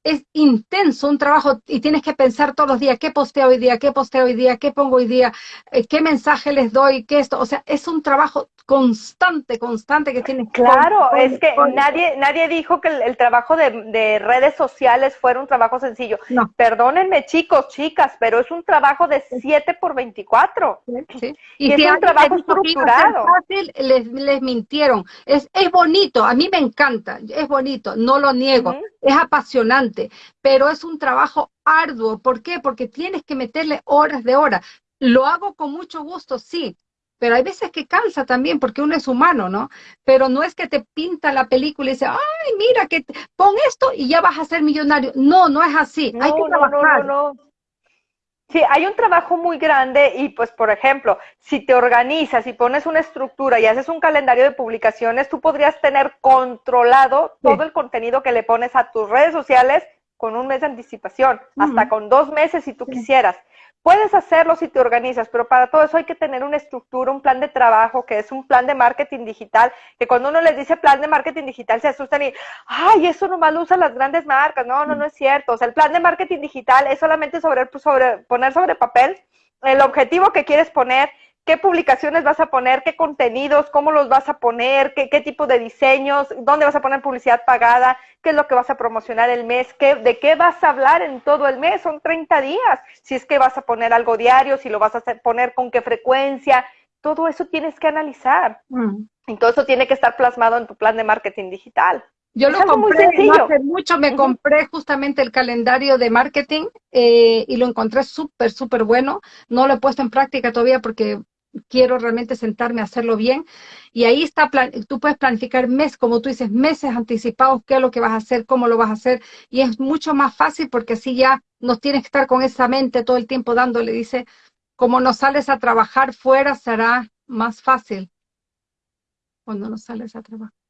es intenso un trabajo y tienes que pensar todos los días qué posteo hoy día, qué posteo hoy día, qué pongo hoy día, eh, qué mensaje les doy, qué esto. O sea, es un trabajo constante, constante que tienes. Claro, es que nadie nadie dijo que el, trabajo de, redes sociales fuera un trabajo sencillo. No. Perdónenme, chicos, chicas, pero es un trabajo de 7 por 24. Sí. Y, es un trabajo estructurado. Fácil, les, les mintieron. Es, es bonito, a mí me encanta, es bonito, no lo niego, es apasionante, pero es un trabajo arduo. ¿Por qué? Porque tienes que meterle horas de horas. Lo hago con mucho gusto, sí, pero hay veces que cansa también porque uno es humano, ¿no? Pero no es que te pinta la película y dice, ay, mira, que pon esto y ya vas a ser millonario. No, no es así. hay que trabajar. No, no, Sí, hay un trabajo muy grande y pues, por ejemplo, si te organizas y pones una estructura y haces un calendario de publicaciones, tú podrías tener controlado todo el contenido que le pones a tus redes sociales con un mes de anticipación, hasta con dos meses si tú quisieras. Puedes hacerlo si te organizas, pero para todo eso hay que tener una estructura, un plan de trabajo, que es un plan de marketing digital, que cuando uno les dice plan de marketing digital se asustan y, ay, eso nomás lo usan las grandes marcas. No, no, no es cierto. O sea, el plan de marketing digital es solamente sobre, sobre poner sobre papel el objetivo que quieres poner, qué publicaciones vas a poner, qué contenidos, cómo los vas a poner, qué, qué, tipo de diseños, dónde vas a poner publicidad pagada, qué es lo que vas a promocionar el mes, qué, de qué vas a hablar en todo el mes, son 30 días, si es que vas a poner algo diario, si lo vas a hacer, poner con qué frecuencia, todo eso tienes que analizar. Mm. Y todo eso tiene que estar plasmado en tu plan de marketing digital. Yo lo compré no hace mucho, me compré justamente el calendario de marketing eh, y lo encontré súper, súper bueno. No lo he puesto en práctica todavía porque quiero realmente sentarme a hacerlo bien. Y ahí está, tú puedes planificar mes, como tú dices, meses anticipados, qué es lo que vas a hacer, cómo lo vas a hacer. Y es mucho más fácil porque así ya no tienes que estar con esa mente todo el tiempo dándole. Dice, como no sales a trabajar fuera, será más fácil cuando no sales a trabajar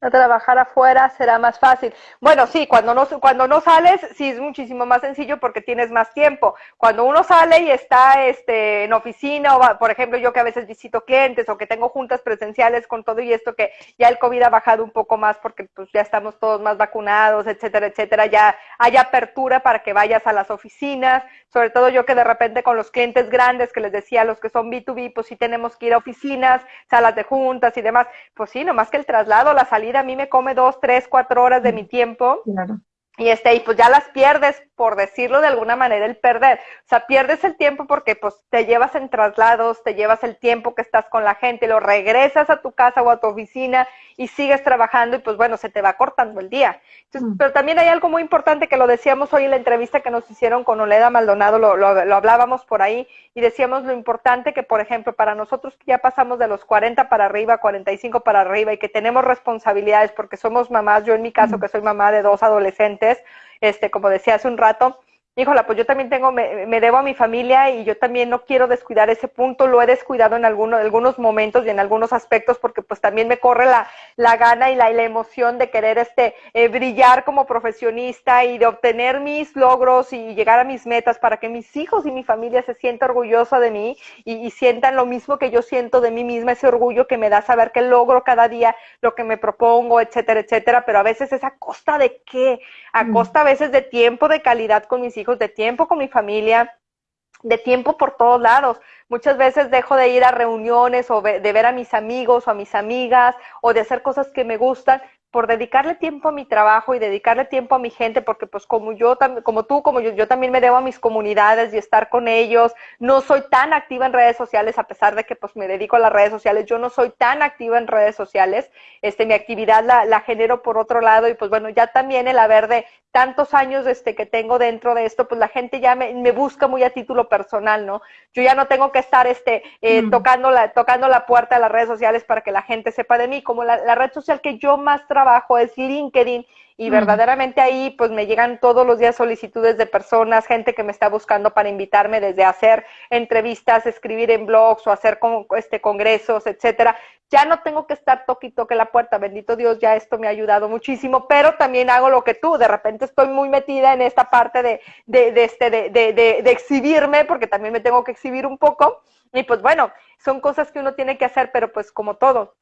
a trabajar afuera será más fácil. Bueno, sí, cuando no, cuando no sales, sí es muchísimo más sencillo porque tienes más tiempo. Cuando uno sale y está este, en oficina, o por ejemplo, yo que a veces visito clientes o que tengo juntas presenciales con todo y esto que ya el COVID ha bajado un poco más porque pues ya estamos todos más vacunados, etcétera, etcétera, ya hay apertura para que vayas a las oficinas, sobre todo yo que de repente con los clientes grandes que les decía, los que son B2B, pues sí tenemos que ir a oficinas, salas de juntas y demás, pues sí, nomás que el traslado, la salida a mí me come dos, tres, cuatro horas de mi tiempo. Y este, y pues ya las pierdes, por decirlo de alguna manera, el perder. O sea, pierdes el tiempo porque pues te llevas en traslados, te llevas el tiempo que estás con la gente, lo regresas a tu casa o a tu oficina y sigues trabajando y pues bueno, se te va cortando el día. Mm. Pero también hay algo muy importante que lo decíamos hoy en la entrevista que nos hicieron con Oleda Maldonado, lo, lo, lo hablábamos por ahí y decíamos lo importante que, por ejemplo, para nosotros que ya pasamos de los 40 para arriba, 45 para arriba y que tenemos responsabilidades porque somos mamás, yo en mi caso mm. que soy mamá de dos adolescentes, este, como decía hace un rato, híjola, pues yo también tengo, me, me, debo a mi familia y yo también no quiero descuidar ese punto, lo he descuidado en algunos, algunos momentos y en algunos aspectos porque pues también me corre la, la gana y la, la, emoción de querer este, eh, brillar como profesionista y de obtener mis logros y llegar a mis metas para que mis hijos y mi familia se sientan orgullosa de mí y, y sientan lo mismo que yo siento de mí misma, ese orgullo que me da saber que logro cada día lo que me propongo, etcétera, etcétera, pero a veces es a costa de qué, a mm. costa a veces de tiempo, de calidad con mis hijos de tiempo con mi familia, de tiempo por todos lados. Muchas veces dejo de ir a reuniones o de ver a mis amigos o a mis amigas o de hacer cosas que me gustan por dedicarle tiempo a mi trabajo y dedicarle tiempo a mi gente, porque pues como yo, como tú, como yo, yo también me debo a mis comunidades y estar con ellos. No soy tan activa en redes sociales, a pesar de que pues me dedico a las redes sociales, yo no soy tan activa en redes sociales. Este, mi actividad la, la genero por otro lado y pues bueno, ya también el haber de tantos años este, que tengo dentro de esto, pues la gente ya me, me busca muy a título personal, ¿no? Yo ya no tengo que estar este, eh, mm. tocando, la, tocando la puerta de las redes sociales para que la gente sepa de mí, como la, la red social que yo más trabajo es LinkedIn y mm. verdaderamente ahí pues me llegan todos los días solicitudes de personas, gente que me está buscando para invitarme desde hacer entrevistas, escribir en blogs o hacer con, este congresos, etcétera. Ya no tengo que estar toque y toque la puerta, bendito Dios, ya esto me ha ayudado muchísimo, pero también hago lo que tú, de repente estoy muy metida en esta parte de, de, de este, de, de exhibirme, porque también me tengo que exhibir un poco, y pues bueno, son cosas que uno tiene que hacer, pero pues como todo,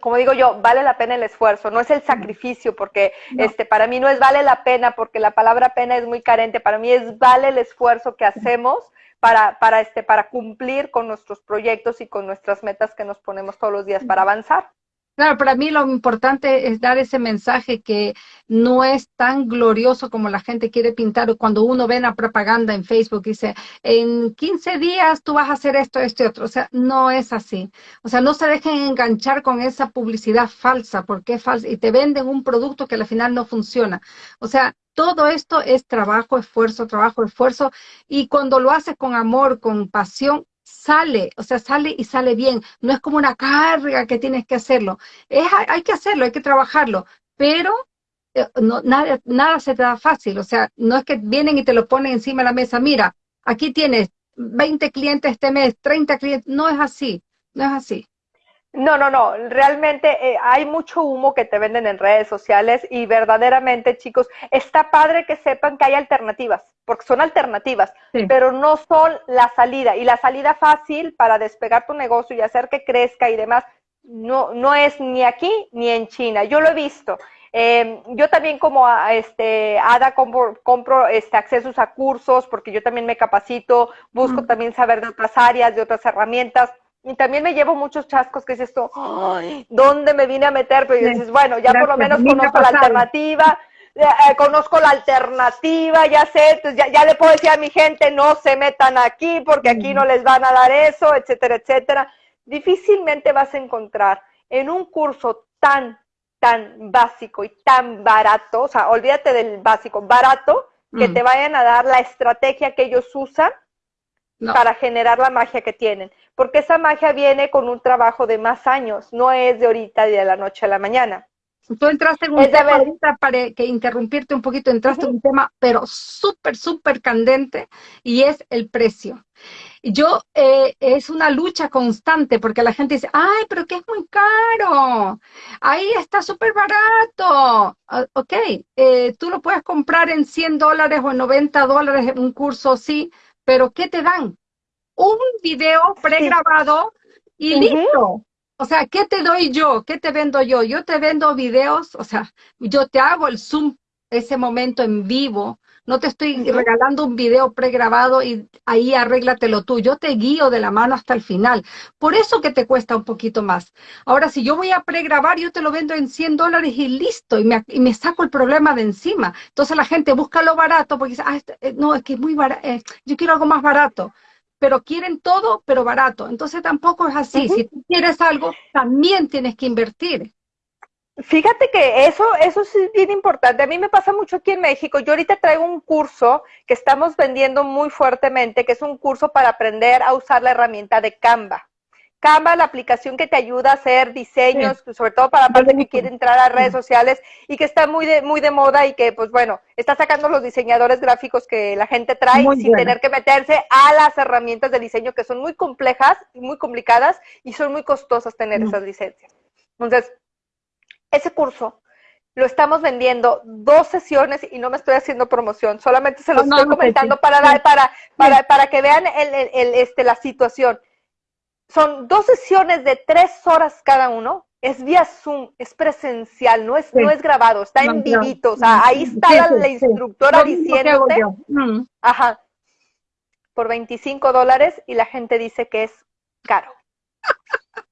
como digo yo, vale la pena el esfuerzo, no es el sacrificio, porque este, para mí no es vale la pena, porque la palabra pena es muy carente, para mí es vale el esfuerzo que hacemos para, para, este, para cumplir con nuestros proyectos y con nuestras metas que nos ponemos todos los días para avanzar. Claro, para mí lo importante es dar ese mensaje que no es tan glorioso como la gente quiere pintar. Cuando uno ve la propaganda en Facebook dice, en 15 días tú vas a hacer esto, esto y otro. O sea, no es así. O sea, no se dejen enganchar con esa publicidad falsa, porque es falsa, y te venden un producto que al final no funciona. O sea, todo esto es trabajo, esfuerzo, trabajo, esfuerzo. Y cuando lo haces con amor, con pasión, sale, o sea, sale y sale bien. No es como una carga que tienes que hacerlo. Es, hay que hacerlo, hay que trabajarlo, pero eh, no, nada, nada se te da fácil. O sea, no es que vienen y te lo ponen encima de la mesa. Mira, aquí tienes 20 clientes este mes, 30 clientes. No es así, no es así. No, no, no, realmente eh, hay mucho humo que te venden en redes sociales y verdaderamente, chicos, está padre que sepan que hay alternativas, porque son alternativas, pero no son la salida. Y la salida fácil para despegar tu negocio y hacer que crezca y demás, no, no es ni aquí ni en China. Yo lo he visto. Eh, yo también como este, Ada compro, compro este, accesos a cursos porque yo también me capacito, busco también saber de otras áreas, de otras herramientas y también me llevo muchos chascos que dices tú, ¿dónde me vine a meter? Pero dices, bueno, ya por lo menos conozco la alternativa, eh, conozco la alternativa, ya sé, ya, ya, le puedo decir a mi gente, no se metan aquí porque aquí no les van a dar eso, etcétera, etcétera. Difícilmente vas a encontrar en un curso tan, tan básico y tan barato, o sea, olvídate del básico, barato, que te vayan a dar la estrategia que ellos usan para generar la magia que tienen. Porque esa magia viene con un trabajo de más años, no es de ahorita de la noche a la mañana. Tú entraste en un tema para que interrumpirte un poquito, entraste en un tema, pero súper, súper candente, y es el precio. Yo, eh, es una lucha constante, porque la gente dice, ay, pero que es muy caro, ahí está súper barato. Ah, ok, eh, tú lo puedes comprar en 100 dólares o en 90 dólares en un curso, sí, pero ¿qué te dan? Un video pregrabado y listo. O sea, ¿qué te doy yo? ¿Qué te vendo yo? Yo te vendo videos, o sea, yo te hago el Zoom ese momento en vivo, no te estoy regalando un video pregrabado y ahí arréglatelo tú. Yo te guío de la mano hasta el final. Por eso que te cuesta un poquito más. Ahora, si yo voy a pregrabar, yo te lo vendo en 100 dólares y listo, y me, y me, saco el problema de encima. Entonces la gente busca lo barato porque dice, ah, este, eh, no, es que es muy barato, eh, yo quiero algo más barato pero quieren todo, pero barato. Entonces tampoco es así. Si tú quieres algo, también tienes que invertir. Fíjate que eso, eso sí es bien importante. A mí me pasa mucho aquí en México. Yo ahorita traigo un curso que estamos vendiendo muy fuertemente, que es un curso para aprender a usar la herramienta de Canva. Canva, la aplicación que te ayuda a hacer diseños, sobre todo para la parte que quiere entrar a redes sociales y que está muy de, muy de moda y que, pues bueno, está sacando los diseñadores gráficos que la gente trae sin tener que meterse a las herramientas de diseño que son muy complejas y muy complicadas y son muy costosas tener esas licencias. Entonces, ese curso lo estamos vendiendo dos sesiones y no me estoy haciendo promoción, solamente se los estoy comentando para, dar, para, para, para que vean el, el, este, la situación. Son dos sesiones de tres horas cada uno, es vía Zoom, es presencial, no es, no es grabado, está en vivito, o sea, ahí está la, instructora diciéndote, mm. ajá, por 25 dólares y la gente dice que es caro. *laughs*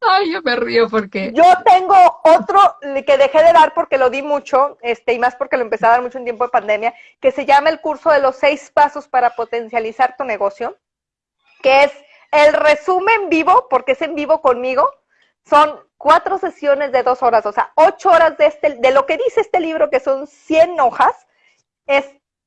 Ay, yo me río porque. Yo tengo otro que dejé de dar porque lo di mucho, este, y más porque lo empecé a dar mucho en tiempo de pandemia, que se llama el curso de los seis pasos para potencializar tu negocio, que es el resumen vivo, porque es en vivo conmigo. Son cuatro sesiones de dos horas, o sea, ocho horas de este, de lo que dice este libro, que son 100 hojas, es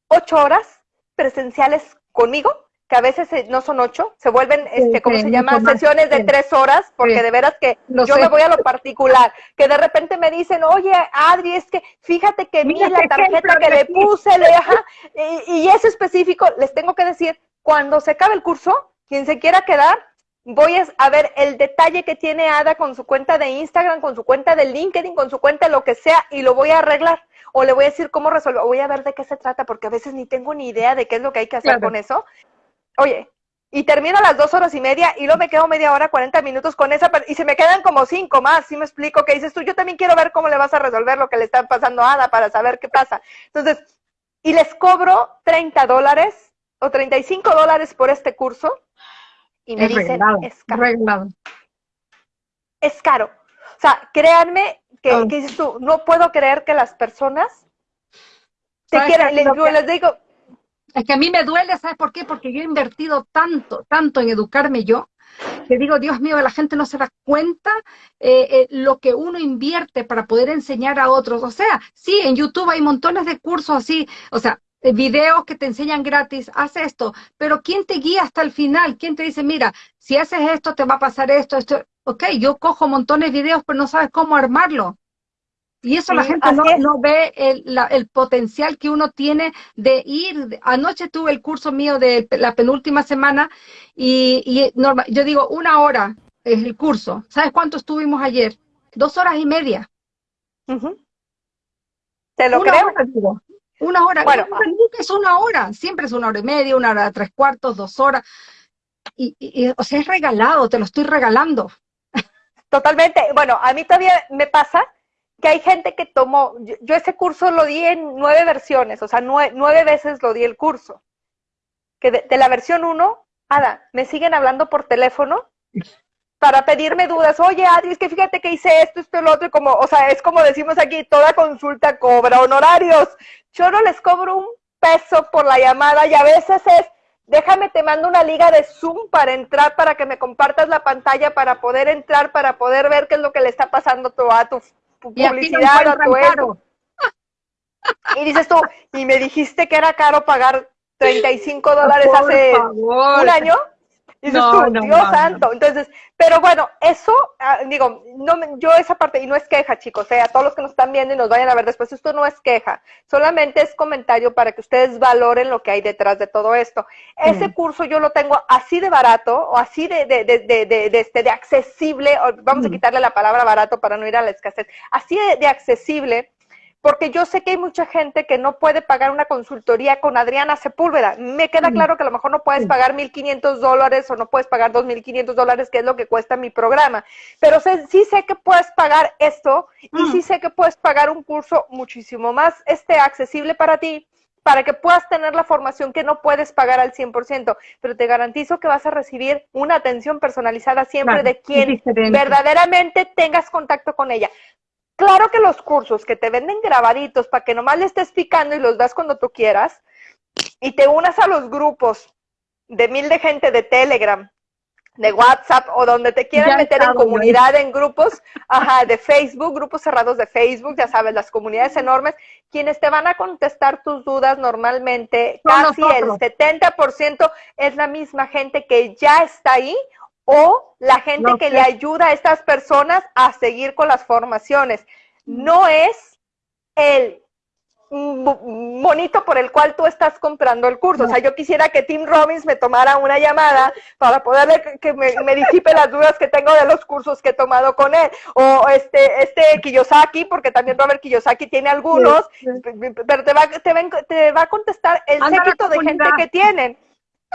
ocho horas presenciales conmigo que a veces no son ocho, se vuelven, este, ¿cómo se llama? Sesiones de tres horas, porque de veras que yo me voy a lo particular, que de repente me dicen, oye, Adri, es que fíjate que vi la tarjeta que le puse, le, y, y es específico, les tengo que decir, cuando se acabe el curso, quien se quiera quedar, voy a ver el detalle que tiene Ada con su cuenta de Instagram, con su cuenta de LinkedIn, con su cuenta de lo que sea, y lo voy a arreglar. O le voy a decir cómo resolver, voy a ver de qué se trata, porque a veces ni tengo ni idea de qué es lo que hay que hacer con eso oye, y termino a las dos horas y media y luego me quedo media hora, 40 minutos con esa, y se me quedan como cinco más, ¿sí me explico? Que dices tú, yo también quiero ver cómo le vas a resolver lo que le está pasando a Ada para saber qué pasa. Entonces, y les cobro 30 dólares o 35 dólares por este curso y me dicen, es caro. Es caro. O sea, créanme que, oh. que, dices tú, no puedo creer que las personas te quieran, les, les digo, es que a mí me duele, ¿sabes por qué? Porque yo he invertido tanto, tanto en educarme yo, que digo, Dios mío, la gente no se da cuenta eh, eh, lo que uno invierte para poder enseñar a otros. O sea, sí, en YouTube hay montones de cursos así, o sea, videos que te enseñan gratis, haz esto, pero ¿quién te guía hasta el final? ¿Quién te dice, mira, si haces esto, te va a pasar esto, esto? Ok, yo cojo montones de videos, pero no sabes cómo armarlo. Y eso la gente no, ve el, potencial que uno tiene de ir. Anoche tuve el curso mío de la penúltima semana y, y yo digo una hora es el curso. ¿Sabes cuánto estuvimos ayer? Dos horas y media. ¿Te lo creo? Una hora. Bueno, nunca es una hora, siempre es una hora y media, una hora, tres cuartos, dos horas. Y, o sea, es regalado, te lo estoy regalando. Totalmente. Bueno, a mí todavía me pasa que hay gente que tomó, yo, ese curso lo di en nueve versiones, o sea, nueve, veces lo di el curso. Que de, la versión uno, Ada, me siguen hablando por teléfono para pedirme dudas. Oye, Adri, es que fíjate que hice esto, esto, lo otro, y como, o sea, es como decimos aquí, toda consulta cobra honorarios. Yo no les cobro un peso por la llamada y a veces es, déjame, te mando una liga de Zoom para entrar, para que me compartas la pantalla, para poder entrar, para poder ver qué es lo que le está pasando a tu, publicidad, a tu esto. Y dices tú, y me dijiste que era caro pagar 35 dólares hace un año. Y dices tú, Dios santo. Entonces, pero bueno, eso, ah, digo, no, yo esa parte, y no es queja, chicos, eh, a todos los que nos están viendo y nos vayan a ver después, esto no es queja, solamente es comentario para que ustedes valoren lo que hay detrás de todo esto. Ese curso yo lo tengo así de barato, o así de, de, de, de, de este, de accesible, vamos a quitarle la palabra barato para no ir a la escasez, así de accesible, porque yo sé que hay mucha gente que no puede pagar una consultoría con Adriana Sepúlveda. Me queda claro que a lo mejor no puedes pagar 1.500 dólares o no puedes pagar 2.500 dólares, que es lo que cuesta mi programa. Pero sí sé que puedes pagar esto y sí sé que puedes pagar un curso muchísimo más este, accesible para ti para que puedas tener la formación que no puedes pagar al 100%, pero te garantizo que vas a recibir una atención personalizada siempre de quien verdaderamente tengas contacto con ella. Claro que los cursos que te venden grabaditos para que nomás le estés picando y los das cuando tú quieras y te unas a los grupos de mil de gente de Telegram, de WhatsApp o donde te quieran meter en comunidad, en grupos, ajá, de Facebook, grupos cerrados de Facebook, ya sabes, las comunidades enormes, quienes te van a contestar tus dudas normalmente, casi el 70% es la misma gente que ya está ahí o la gente que le ayuda a estas personas a seguir con las formaciones. No es el monito por el cual tú estás comprando el curso. O sea, yo quisiera que Tim Robbins me tomara una llamada para poder que me, disipe las dudas que tengo de los cursos que he tomado con él. O este, este Kiyosaki, porque también Robert Kiyosaki tiene algunos, pero te va, te, va, a contestar el séquito de gente que tienen.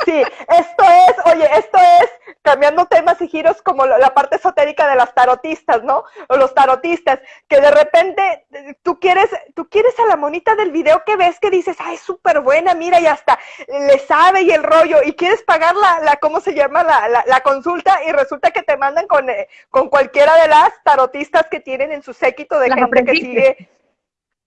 Sí, esto es, oye, esto es cambiando temas y giros como la parte esotérica de las tarotistas, ¿no? O los tarotistas, que de repente eh, tú quieres, tú quieres a la monita del video que ves que dices, ay, súper buena, mira, y hasta le sabe y el rollo, y quieres pagar la, la ¿cómo se llama? La, la, consulta, y resulta que te mandan con, eh, con cualquiera de las tarotistas que tienen en su séquito de gente que sigue,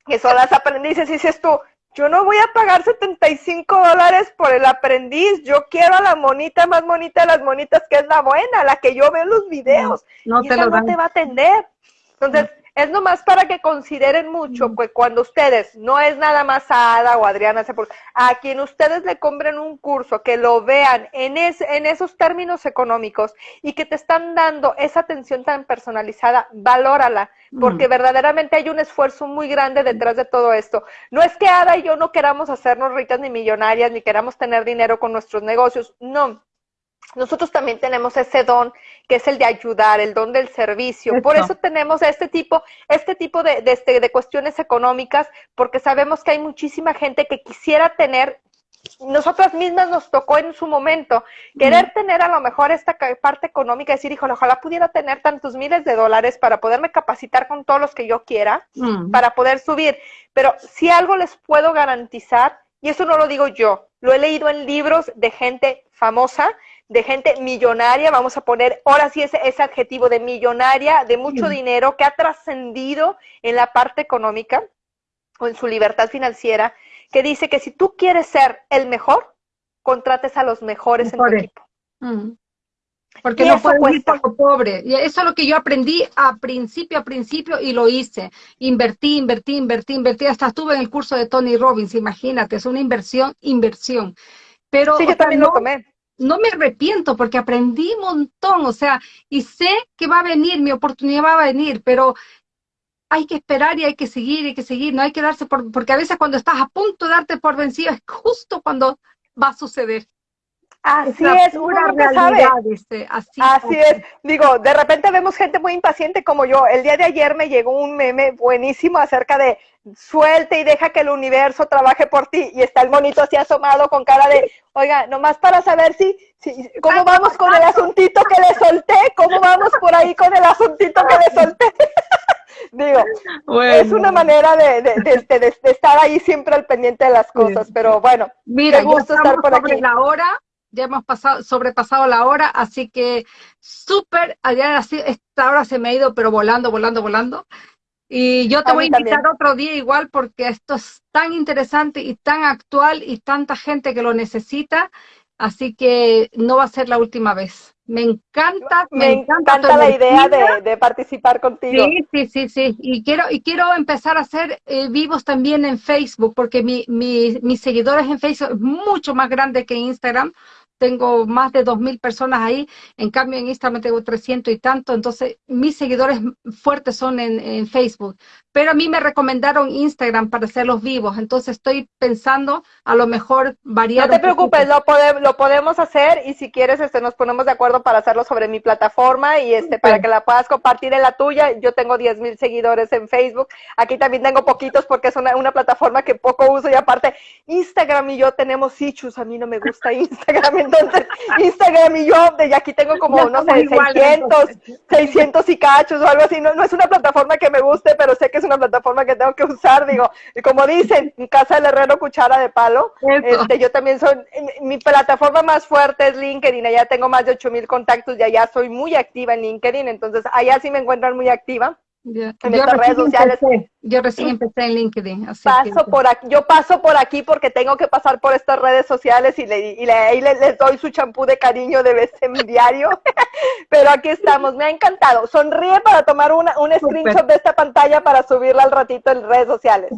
que son las aprendices, y dices tú, yo no voy a pagar 75 dólares por el aprendiz, yo quiero a la monita más bonita de las monitas, que es la buena, la que yo veo en los videos, no, y te no te va a atender. Entonces, es nomás para que consideren mucho que cuando ustedes, no es nada más a Ada o Adriana, a quien ustedes le compren un curso, que lo vean en, en esos términos económicos y que te están dando esa atención tan personalizada, valórala, porque verdaderamente hay un esfuerzo muy grande detrás de todo esto. No es que Ada y yo no queramos hacernos ricas ni millonarias, ni queramos tener dinero con nuestros negocios, no nosotros también tenemos ese don que es el de ayudar, el don del servicio. Por eso tenemos este tipo, este tipo de, de, este, de, cuestiones económicas, porque sabemos que hay muchísima gente que quisiera tener, nosotras mismas nos tocó en su momento, querer tener a lo mejor esta parte económica, decir, híjole, ojalá pudiera tener tantos miles de dólares para poderme capacitar con todos los que yo quiera, para poder subir. Pero si algo les puedo garantizar, y eso no lo digo yo, lo he leído en libros de gente famosa, de gente millonaria, vamos a poner ahora sí ese, ese adjetivo de millonaria, de mucho dinero, que ha trascendido en la parte económica o en su libertad financiera, que dice que si tú quieres ser el mejor, contrates a los mejores, en tu equipo. Mm. Porque no puedes ir por lo pobre. Y eso es lo que yo aprendí a principio, a principio, y lo hice. Invertí, invertí, invertí, invertí. Hasta estuve en el curso de Tony Robbins, imagínate, es una inversión, inversión. Pero, sí, yo también lo tomé no me arrepiento porque aprendí un montón, o sea, y sé que va a venir, mi oportunidad va a venir, pero hay que esperar y hay que seguir, hay que seguir, no hay que darse por, porque a veces cuando estás a punto de darte por vencido es justo cuando va a suceder. Así es, uno nunca sabe. Este, así, así es. Digo, de repente vemos gente muy impaciente como yo. El día de ayer me llegó un meme buenísimo acerca de suelte y deja que el universo trabaje por ti. Y está el monito así asomado con cara de, oiga, nomás para saber si, si cómo vamos con el asuntito que le solté, cómo vamos por ahí con el asuntito que le solté. *laughs* Digo, es una manera de, de, estar ahí siempre al pendiente de las cosas, pero bueno, Mira, qué gusto estar por aquí. La hora, ya hemos pasado, sobrepasado la hora, así que súper, esta hora se me ha ido, pero volando, volando, volando. Y yo te voy a invitar otro día igual porque esto es tan interesante y tan actual y tanta gente que lo necesita, así que no va a ser la última vez. Me encanta, me, encanta, la idea de, participar contigo. Sí, sí, sí, sí. Y quiero, y quiero empezar a hacer eh, vivos también en Facebook, porque mi, mi, mis seguidores en Facebook es mucho más grande que Instagram tengo más de 2.000 personas ahí, en cambio en Instagram tengo 300 y tanto, entonces mis seguidores fuertes son en, Facebook, pero a mí me recomendaron Instagram para hacerlos vivos, entonces estoy pensando a lo mejor variar. No te preocupes, lo, lo podemos hacer y si quieres este, nos ponemos de acuerdo para hacerlo sobre mi plataforma y este para que la puedas compartir en la tuya. Yo tengo 10.000 seguidores en Facebook, aquí también tengo poquitos porque es una, una plataforma que poco uso y aparte Instagram y yo tenemos issues, a mí no me gusta *laughs* Instagram entonces, Instagram y yo, de aquí tengo como, no sé, 600, 600 y cachos o algo así. No, no es una plataforma que me guste, pero sé que es una plataforma que tengo que usar. Digo, y como dicen, en casa del herrero, cuchara de palo. Este, yo también soy, mi plataforma más fuerte es LinkedIn. Allá tengo más de 8000 contactos y allá soy muy activa en LinkedIn. Entonces, allá sí me encuentran muy activa. En estas redes sociales. Yo recién empecé en LinkedIn. paso por aquí, yo paso por aquí porque tengo que pasar por estas redes sociales y, le, y le, les doy su champú de cariño de vez en diario. *laughs* Pero aquí estamos, me ha encantado. Sonríe para tomar una, un screenshot de esta pantalla para subirla al ratito en redes sociales.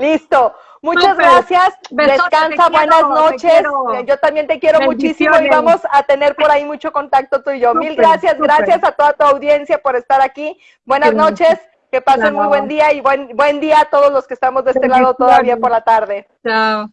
Listo. Muchas gracias. Descansa, buenas noches. Yo también te quiero muchísimo y vamos a tener por ahí mucho contacto tú y yo. Mil gracias. Gracias a toda tu audiencia por estar aquí. Buenas noches. Que pasen muy buen día y buen, buen día a todos los que estamos de este lado todavía por la tarde. Chao.